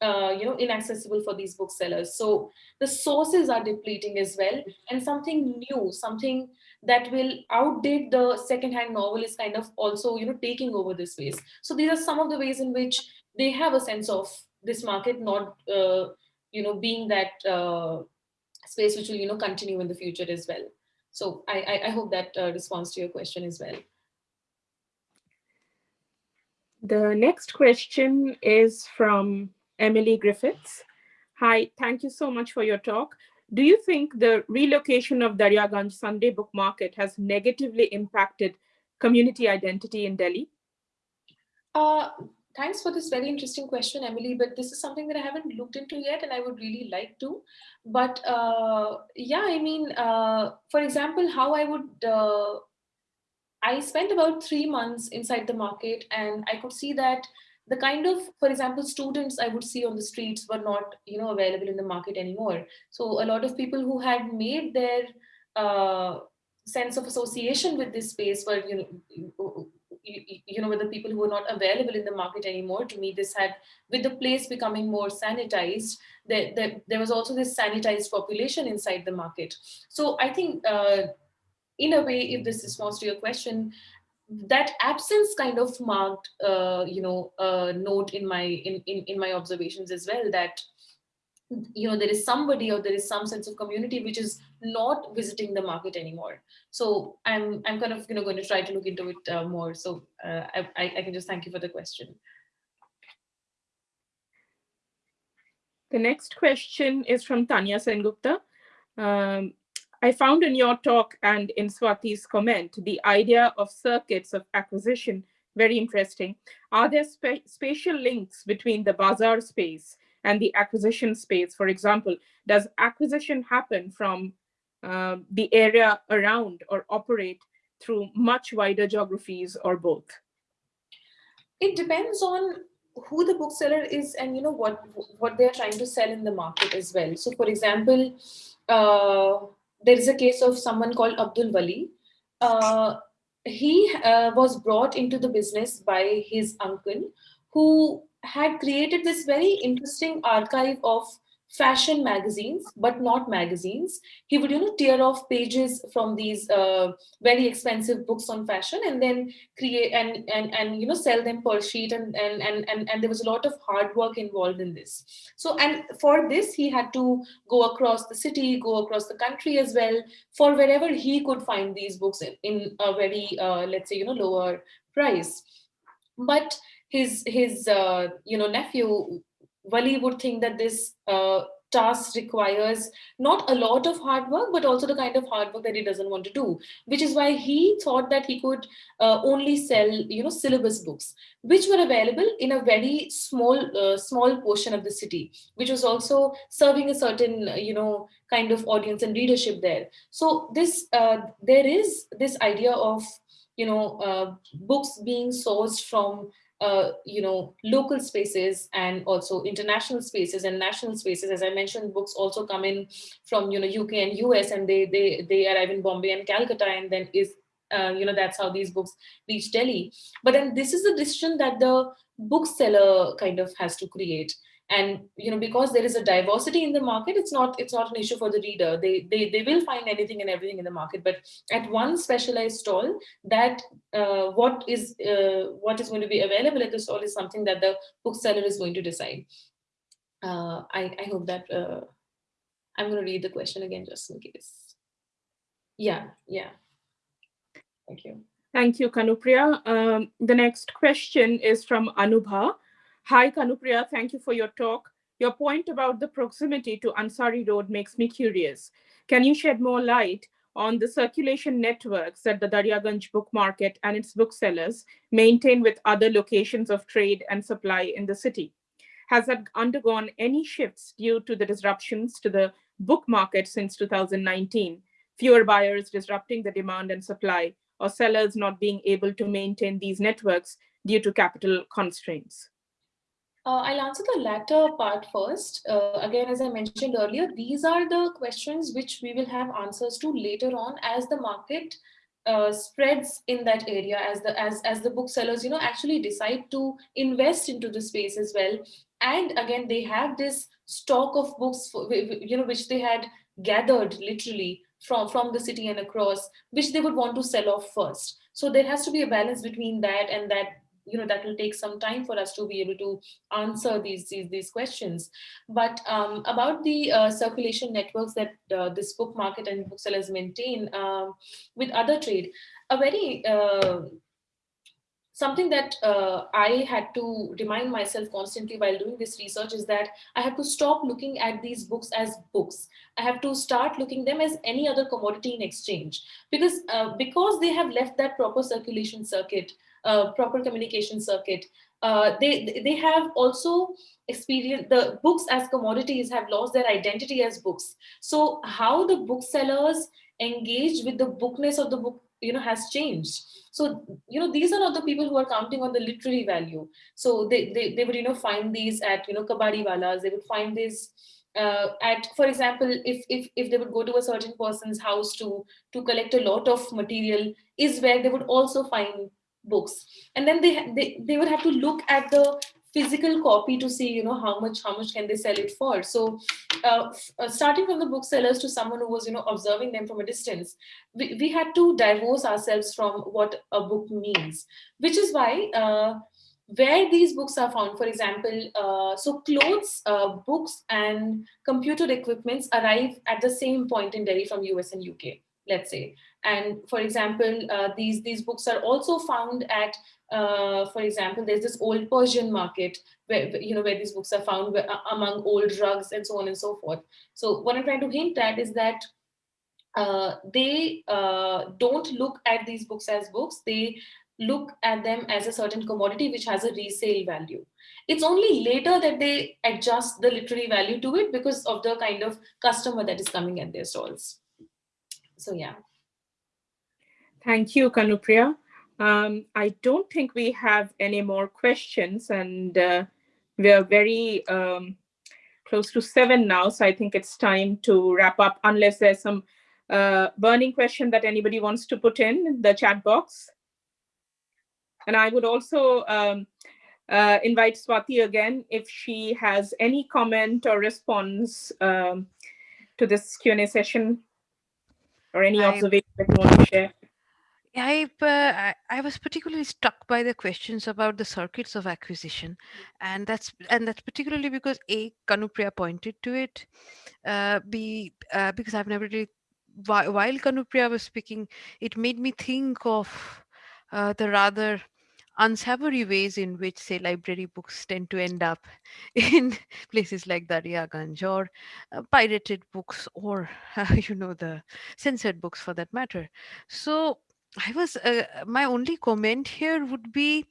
uh, you know, inaccessible for these booksellers. So the sources are depleting as well. And something new, something that will outdate the secondhand novel is kind of also, you know, taking over this space. So these are some of the ways in which they have a sense of this market not, uh, you know, being that uh, space which will, you know, continue in the future as well. So I, I, I hope that uh, responds to your question as well.
The next question is from Emily Griffiths. Hi, thank you so much for your talk. Do you think the relocation of Darya Daryaganj Sunday Book Market has negatively impacted community identity in Delhi?
Uh, thanks for this very interesting question, Emily, but this is something that I haven't looked into yet and I would really like to. But uh, yeah, I mean, uh, for example, how I would, uh, I spent about three months inside the market and I could see that the kind of, for example, students I would see on the streets were not, you know, available in the market anymore. So a lot of people who had made their uh, sense of association with this space were, you know, you, you know, with the people who were not available in the market anymore. To me, this had, with the place becoming more sanitized, there, there, there was also this sanitized population inside the market. So I think, uh, in a way, if this responds to your question, that absence kind of marked, uh, you know, a note in my in, in in my observations as well that you know there is somebody or there is some sense of community which is not visiting the market anymore. So I'm I'm kind of you know going to try to look into it uh, more. So uh, I I can just thank you for the question.
The next question is from Tanya Sengupta. Um, I found in your talk and in Swati's comment, the idea of circuits of acquisition very interesting. Are there spa spatial links between the bazaar space and the acquisition space? For example, does acquisition happen from uh, the area around or operate through much wider geographies or both?
It depends on who the bookseller is and you know what what they're trying to sell in the market as well. So for example, uh, there is a case of someone called Abdul Wali. Uh, he uh, was brought into the business by his uncle who had created this very interesting archive of fashion magazines, but not magazines. He would, you know, tear off pages from these uh, very expensive books on fashion and then create and, and, and, you know, sell them per sheet. And, and, and, and, and there was a lot of hard work involved in this. So, and for this, he had to go across the city, go across the country as well, for wherever he could find these books in, in a very, uh, let's say, you know, lower price. But his, his uh, you know, nephew Wali would think that this uh, task requires not a lot of hard work, but also the kind of hard work that he doesn't want to do, which is why he thought that he could uh, only sell, you know, syllabus books, which were available in a very small, uh, small portion of the city, which was also serving a certain, you know, kind of audience and readership there. So this, uh, there is this idea of, you know, uh, books being sourced from uh, you know, local spaces and also international spaces and national spaces. As I mentioned, books also come in from, you know, UK and US and they, they, they arrive in Bombay and Calcutta and then is uh, you know that's how these books reach delhi but then this is a decision that the bookseller kind of has to create and you know because there is a diversity in the market it's not it's not an issue for the reader. They they, they will find anything and everything in the market. But at one specialized stall that uh, what is uh, what is going to be available at the stall is something that the bookseller is going to decide. Uh, I, I hope that uh, i'm going to read the question again just in case. Yeah yeah. Thank you.
Thank you, Kanupriya. Um, the next question is from Anubha. Hi, Kanupriya. Thank you for your talk. Your point about the proximity to Ansari Road makes me curious. Can you shed more light on the circulation networks that the Daryaganj book market and its booksellers maintain with other locations of trade and supply in the city? Has that undergone any shifts due to the disruptions to the book market since 2019? Fewer buyers disrupting the demand and supply, or sellers not being able to maintain these networks due to capital constraints?
Uh, I'll answer the latter part first. Uh, again, as I mentioned earlier, these are the questions which we will have answers to later on as the market uh, spreads in that area, as the as as the booksellers, you know, actually decide to invest into the space as well. And again, they have this stock of books, for, you know, which they had gathered literally from from the city and across, which they would want to sell off first. So there has to be a balance between that and that you know that will take some time for us to be able to answer these these, these questions. But um, about the uh, circulation networks that uh, this book market and booksellers maintain uh, with other trade a very uh, something that uh, I had to remind myself constantly while doing this research is that I have to stop looking at these books as books. I have to start looking them as any other commodity in exchange because uh, because they have left that proper circulation circuit uh, proper communication circuit. Uh, they they have also experienced the books as commodities have lost their identity as books. So how the booksellers engage with the bookness of the book you know has changed. So you know these are not the people who are counting on the literary value. So they they, they would you know find these at you know kabadiwalas. They would find these uh, at for example if, if if they would go to a certain person's house to to collect a lot of material is where they would also find books. And then they, they they would have to look at the physical copy to see you know how much how much can they sell it for. So uh, uh, starting from the booksellers to someone who was you know observing them from a distance we, we had to divorce ourselves from what a book means which is why uh, where these books are found for example uh, so clothes uh, books and computer equipments arrive at the same point in delhi from us and uk let's say and for example, uh, these, these books are also found at, uh, for example, there's this old Persian market where, you know, where these books are found where, uh, among old rugs and so on and so forth. So what I'm trying to hint at is that uh, they uh, don't look at these books as books. They look at them as a certain commodity which has a resale value. It's only later that they adjust the literary value to it because of the kind of customer that is coming at their stalls. So yeah.
Thank you, Kanupriya. Um, I don't think we have any more questions and uh, we are very um, close to seven now. So I think it's time to wrap up unless there's some uh, burning question that anybody wants to put in the chat box. And I would also um, uh, invite Swati again if she has any comment or response um, to this Q&A session or any observation that you want to share.
I, uh, I was particularly struck by the questions about the circuits of acquisition, and that's and that's particularly because a Kanupriya pointed to it, uh, b uh, because I've never really while, while Kanupriya was speaking, it made me think of uh, the rather unsavory ways in which, say, library books tend to end up in places like Daryaganj or uh, pirated books or, uh, you know, the censored books for that matter. So I was uh, my only comment here would be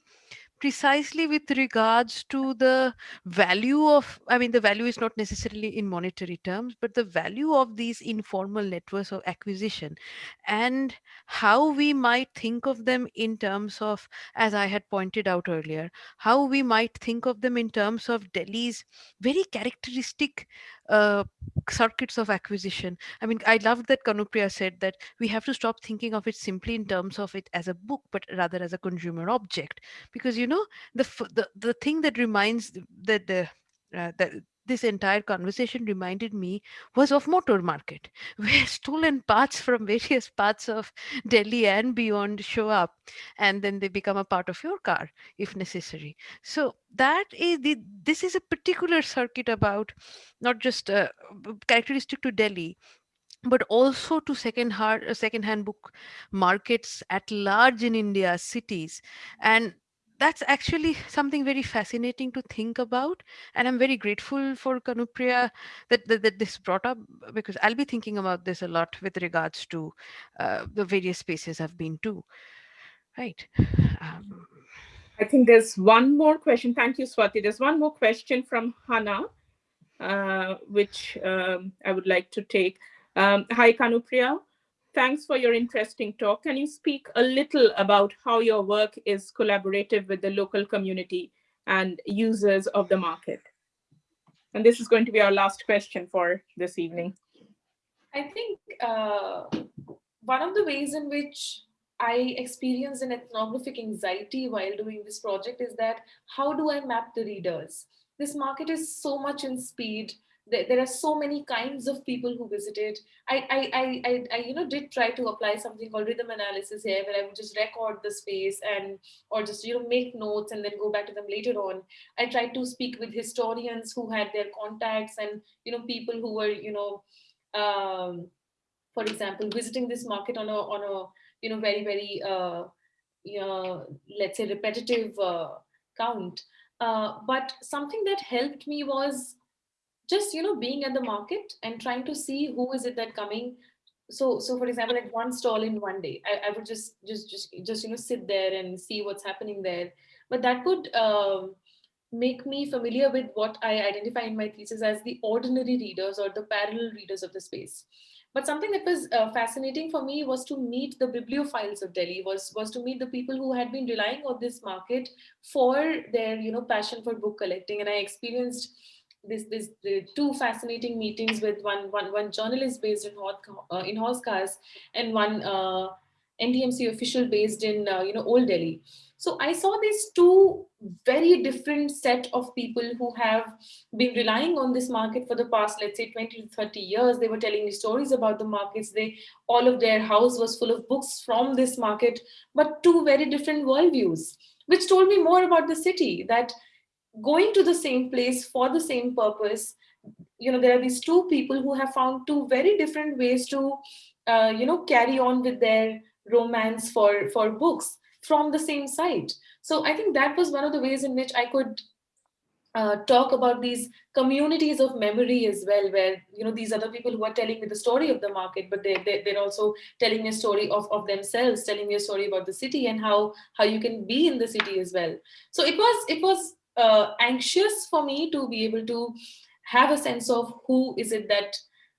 precisely with regards to the value of i mean the value is not necessarily in monetary terms but the value of these informal networks of acquisition and how we might think of them in terms of as i had pointed out earlier how we might think of them in terms of delhi's very characteristic uh, circuits of acquisition. I mean, I love that Kanupriya said that we have to stop thinking of it simply in terms of it as a book, but rather as a consumer object. Because you know, the the the thing that reminds that the uh, that this entire conversation reminded me was of motor market where stolen parts from various parts of delhi and beyond show up and then they become a part of your car if necessary. So that is the this is a particular circuit about not just uh, characteristic to delhi but also to second hand second hand book markets at large in india cities. And that's actually something very fascinating to think about and i'm very grateful for kanupriya that, that, that this brought up because i'll be thinking about this a lot with regards to uh, the various spaces i've been to. Right um,
i think there's one more question. Thank you swati. There's one more question from hannah uh, which um, i would like to take. Um, hi kanupriya Thanks for your interesting talk. Can you speak a little about how your work is collaborative with the local community and users of the market? And this is going to be our last question for this evening.
I think uh, one of the ways in which I experienced an ethnographic anxiety while doing this project is that how do I map the readers? This market is so much in speed there, there, are so many kinds of people who visited. I, I, I, I, you know, did try to apply something called rhythm analysis here, where I would just record the space and, or just, you know, make notes and then go back to them later on. I tried to speak with historians who had their contacts and, you know, people who were, you know, um, for example, visiting this market on a, on a, you know, very, very, uh, you know, let's say repetitive uh, count. Uh, but something that helped me was just you know being at the market and trying to see who is it that coming so so for example at one stall in one day I, I would just just just just you know sit there and see what's happening there but that could um, make me familiar with what I identify in my thesis as the ordinary readers or the parallel readers of the space. But something that was uh, fascinating for me was to meet the bibliophiles of Delhi, was, was to meet the people who had been relying on this market for their you know, passion for book collecting. And I experienced this this the two fascinating meetings with one one one journalist based in uh, in Hauz and one uh, NDMC official based in uh, you know Old Delhi. So I saw these two very different set of people who have been relying on this market for the past, let's say 20 to 30 years. They were telling me stories about the markets. They all of their house was full of books from this market, but two very different worldviews, which told me more about the city that going to the same place for the same purpose you know there are these two people who have found two very different ways to uh, you know carry on with their romance for for books from the same site so i think that was one of the ways in which i could uh, talk about these communities of memory as well, where you know these other people who are telling me the story of the market, but they, they they're also telling me a story of, of themselves, telling me a story about the city and how how you can be in the city as well. So it was it was uh, anxious for me to be able to have a sense of who is it that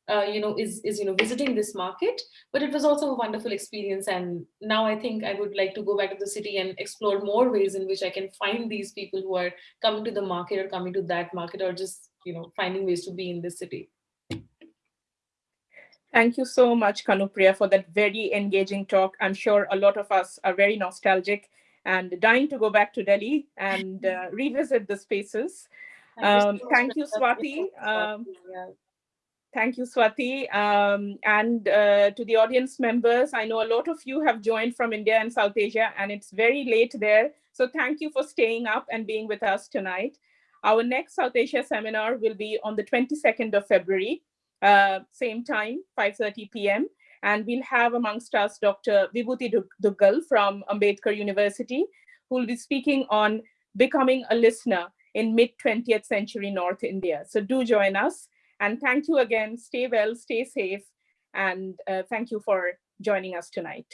uh, you know is is you know visiting this market. But it was also a wonderful experience. And now i think i would like to go back to the city and explore more ways in which i can find these people who are coming to the market or coming to that market or just you know finding ways to be in this city.
Thank you so much, Kanupriya, for that very engaging talk. I'm sure a lot of us are very nostalgic and dying to go back to Delhi and uh, revisit the spaces. Um, thank you, Swati. Um, thank you, Swati. Um, and uh, to the audience members, I know a lot of you have joined from India and South Asia, and it's very late there. So thank you for staying up and being with us tonight. Our next South Asia seminar will be on the 22nd of February, uh, same time, 5.30 p.m. And we'll have amongst us Dr. Vibhuti Duggal from Ambedkar University, who will be speaking on becoming a listener in mid 20th century North India. So do join us. And thank you again. Stay well, stay safe. And uh, thank you for joining us tonight.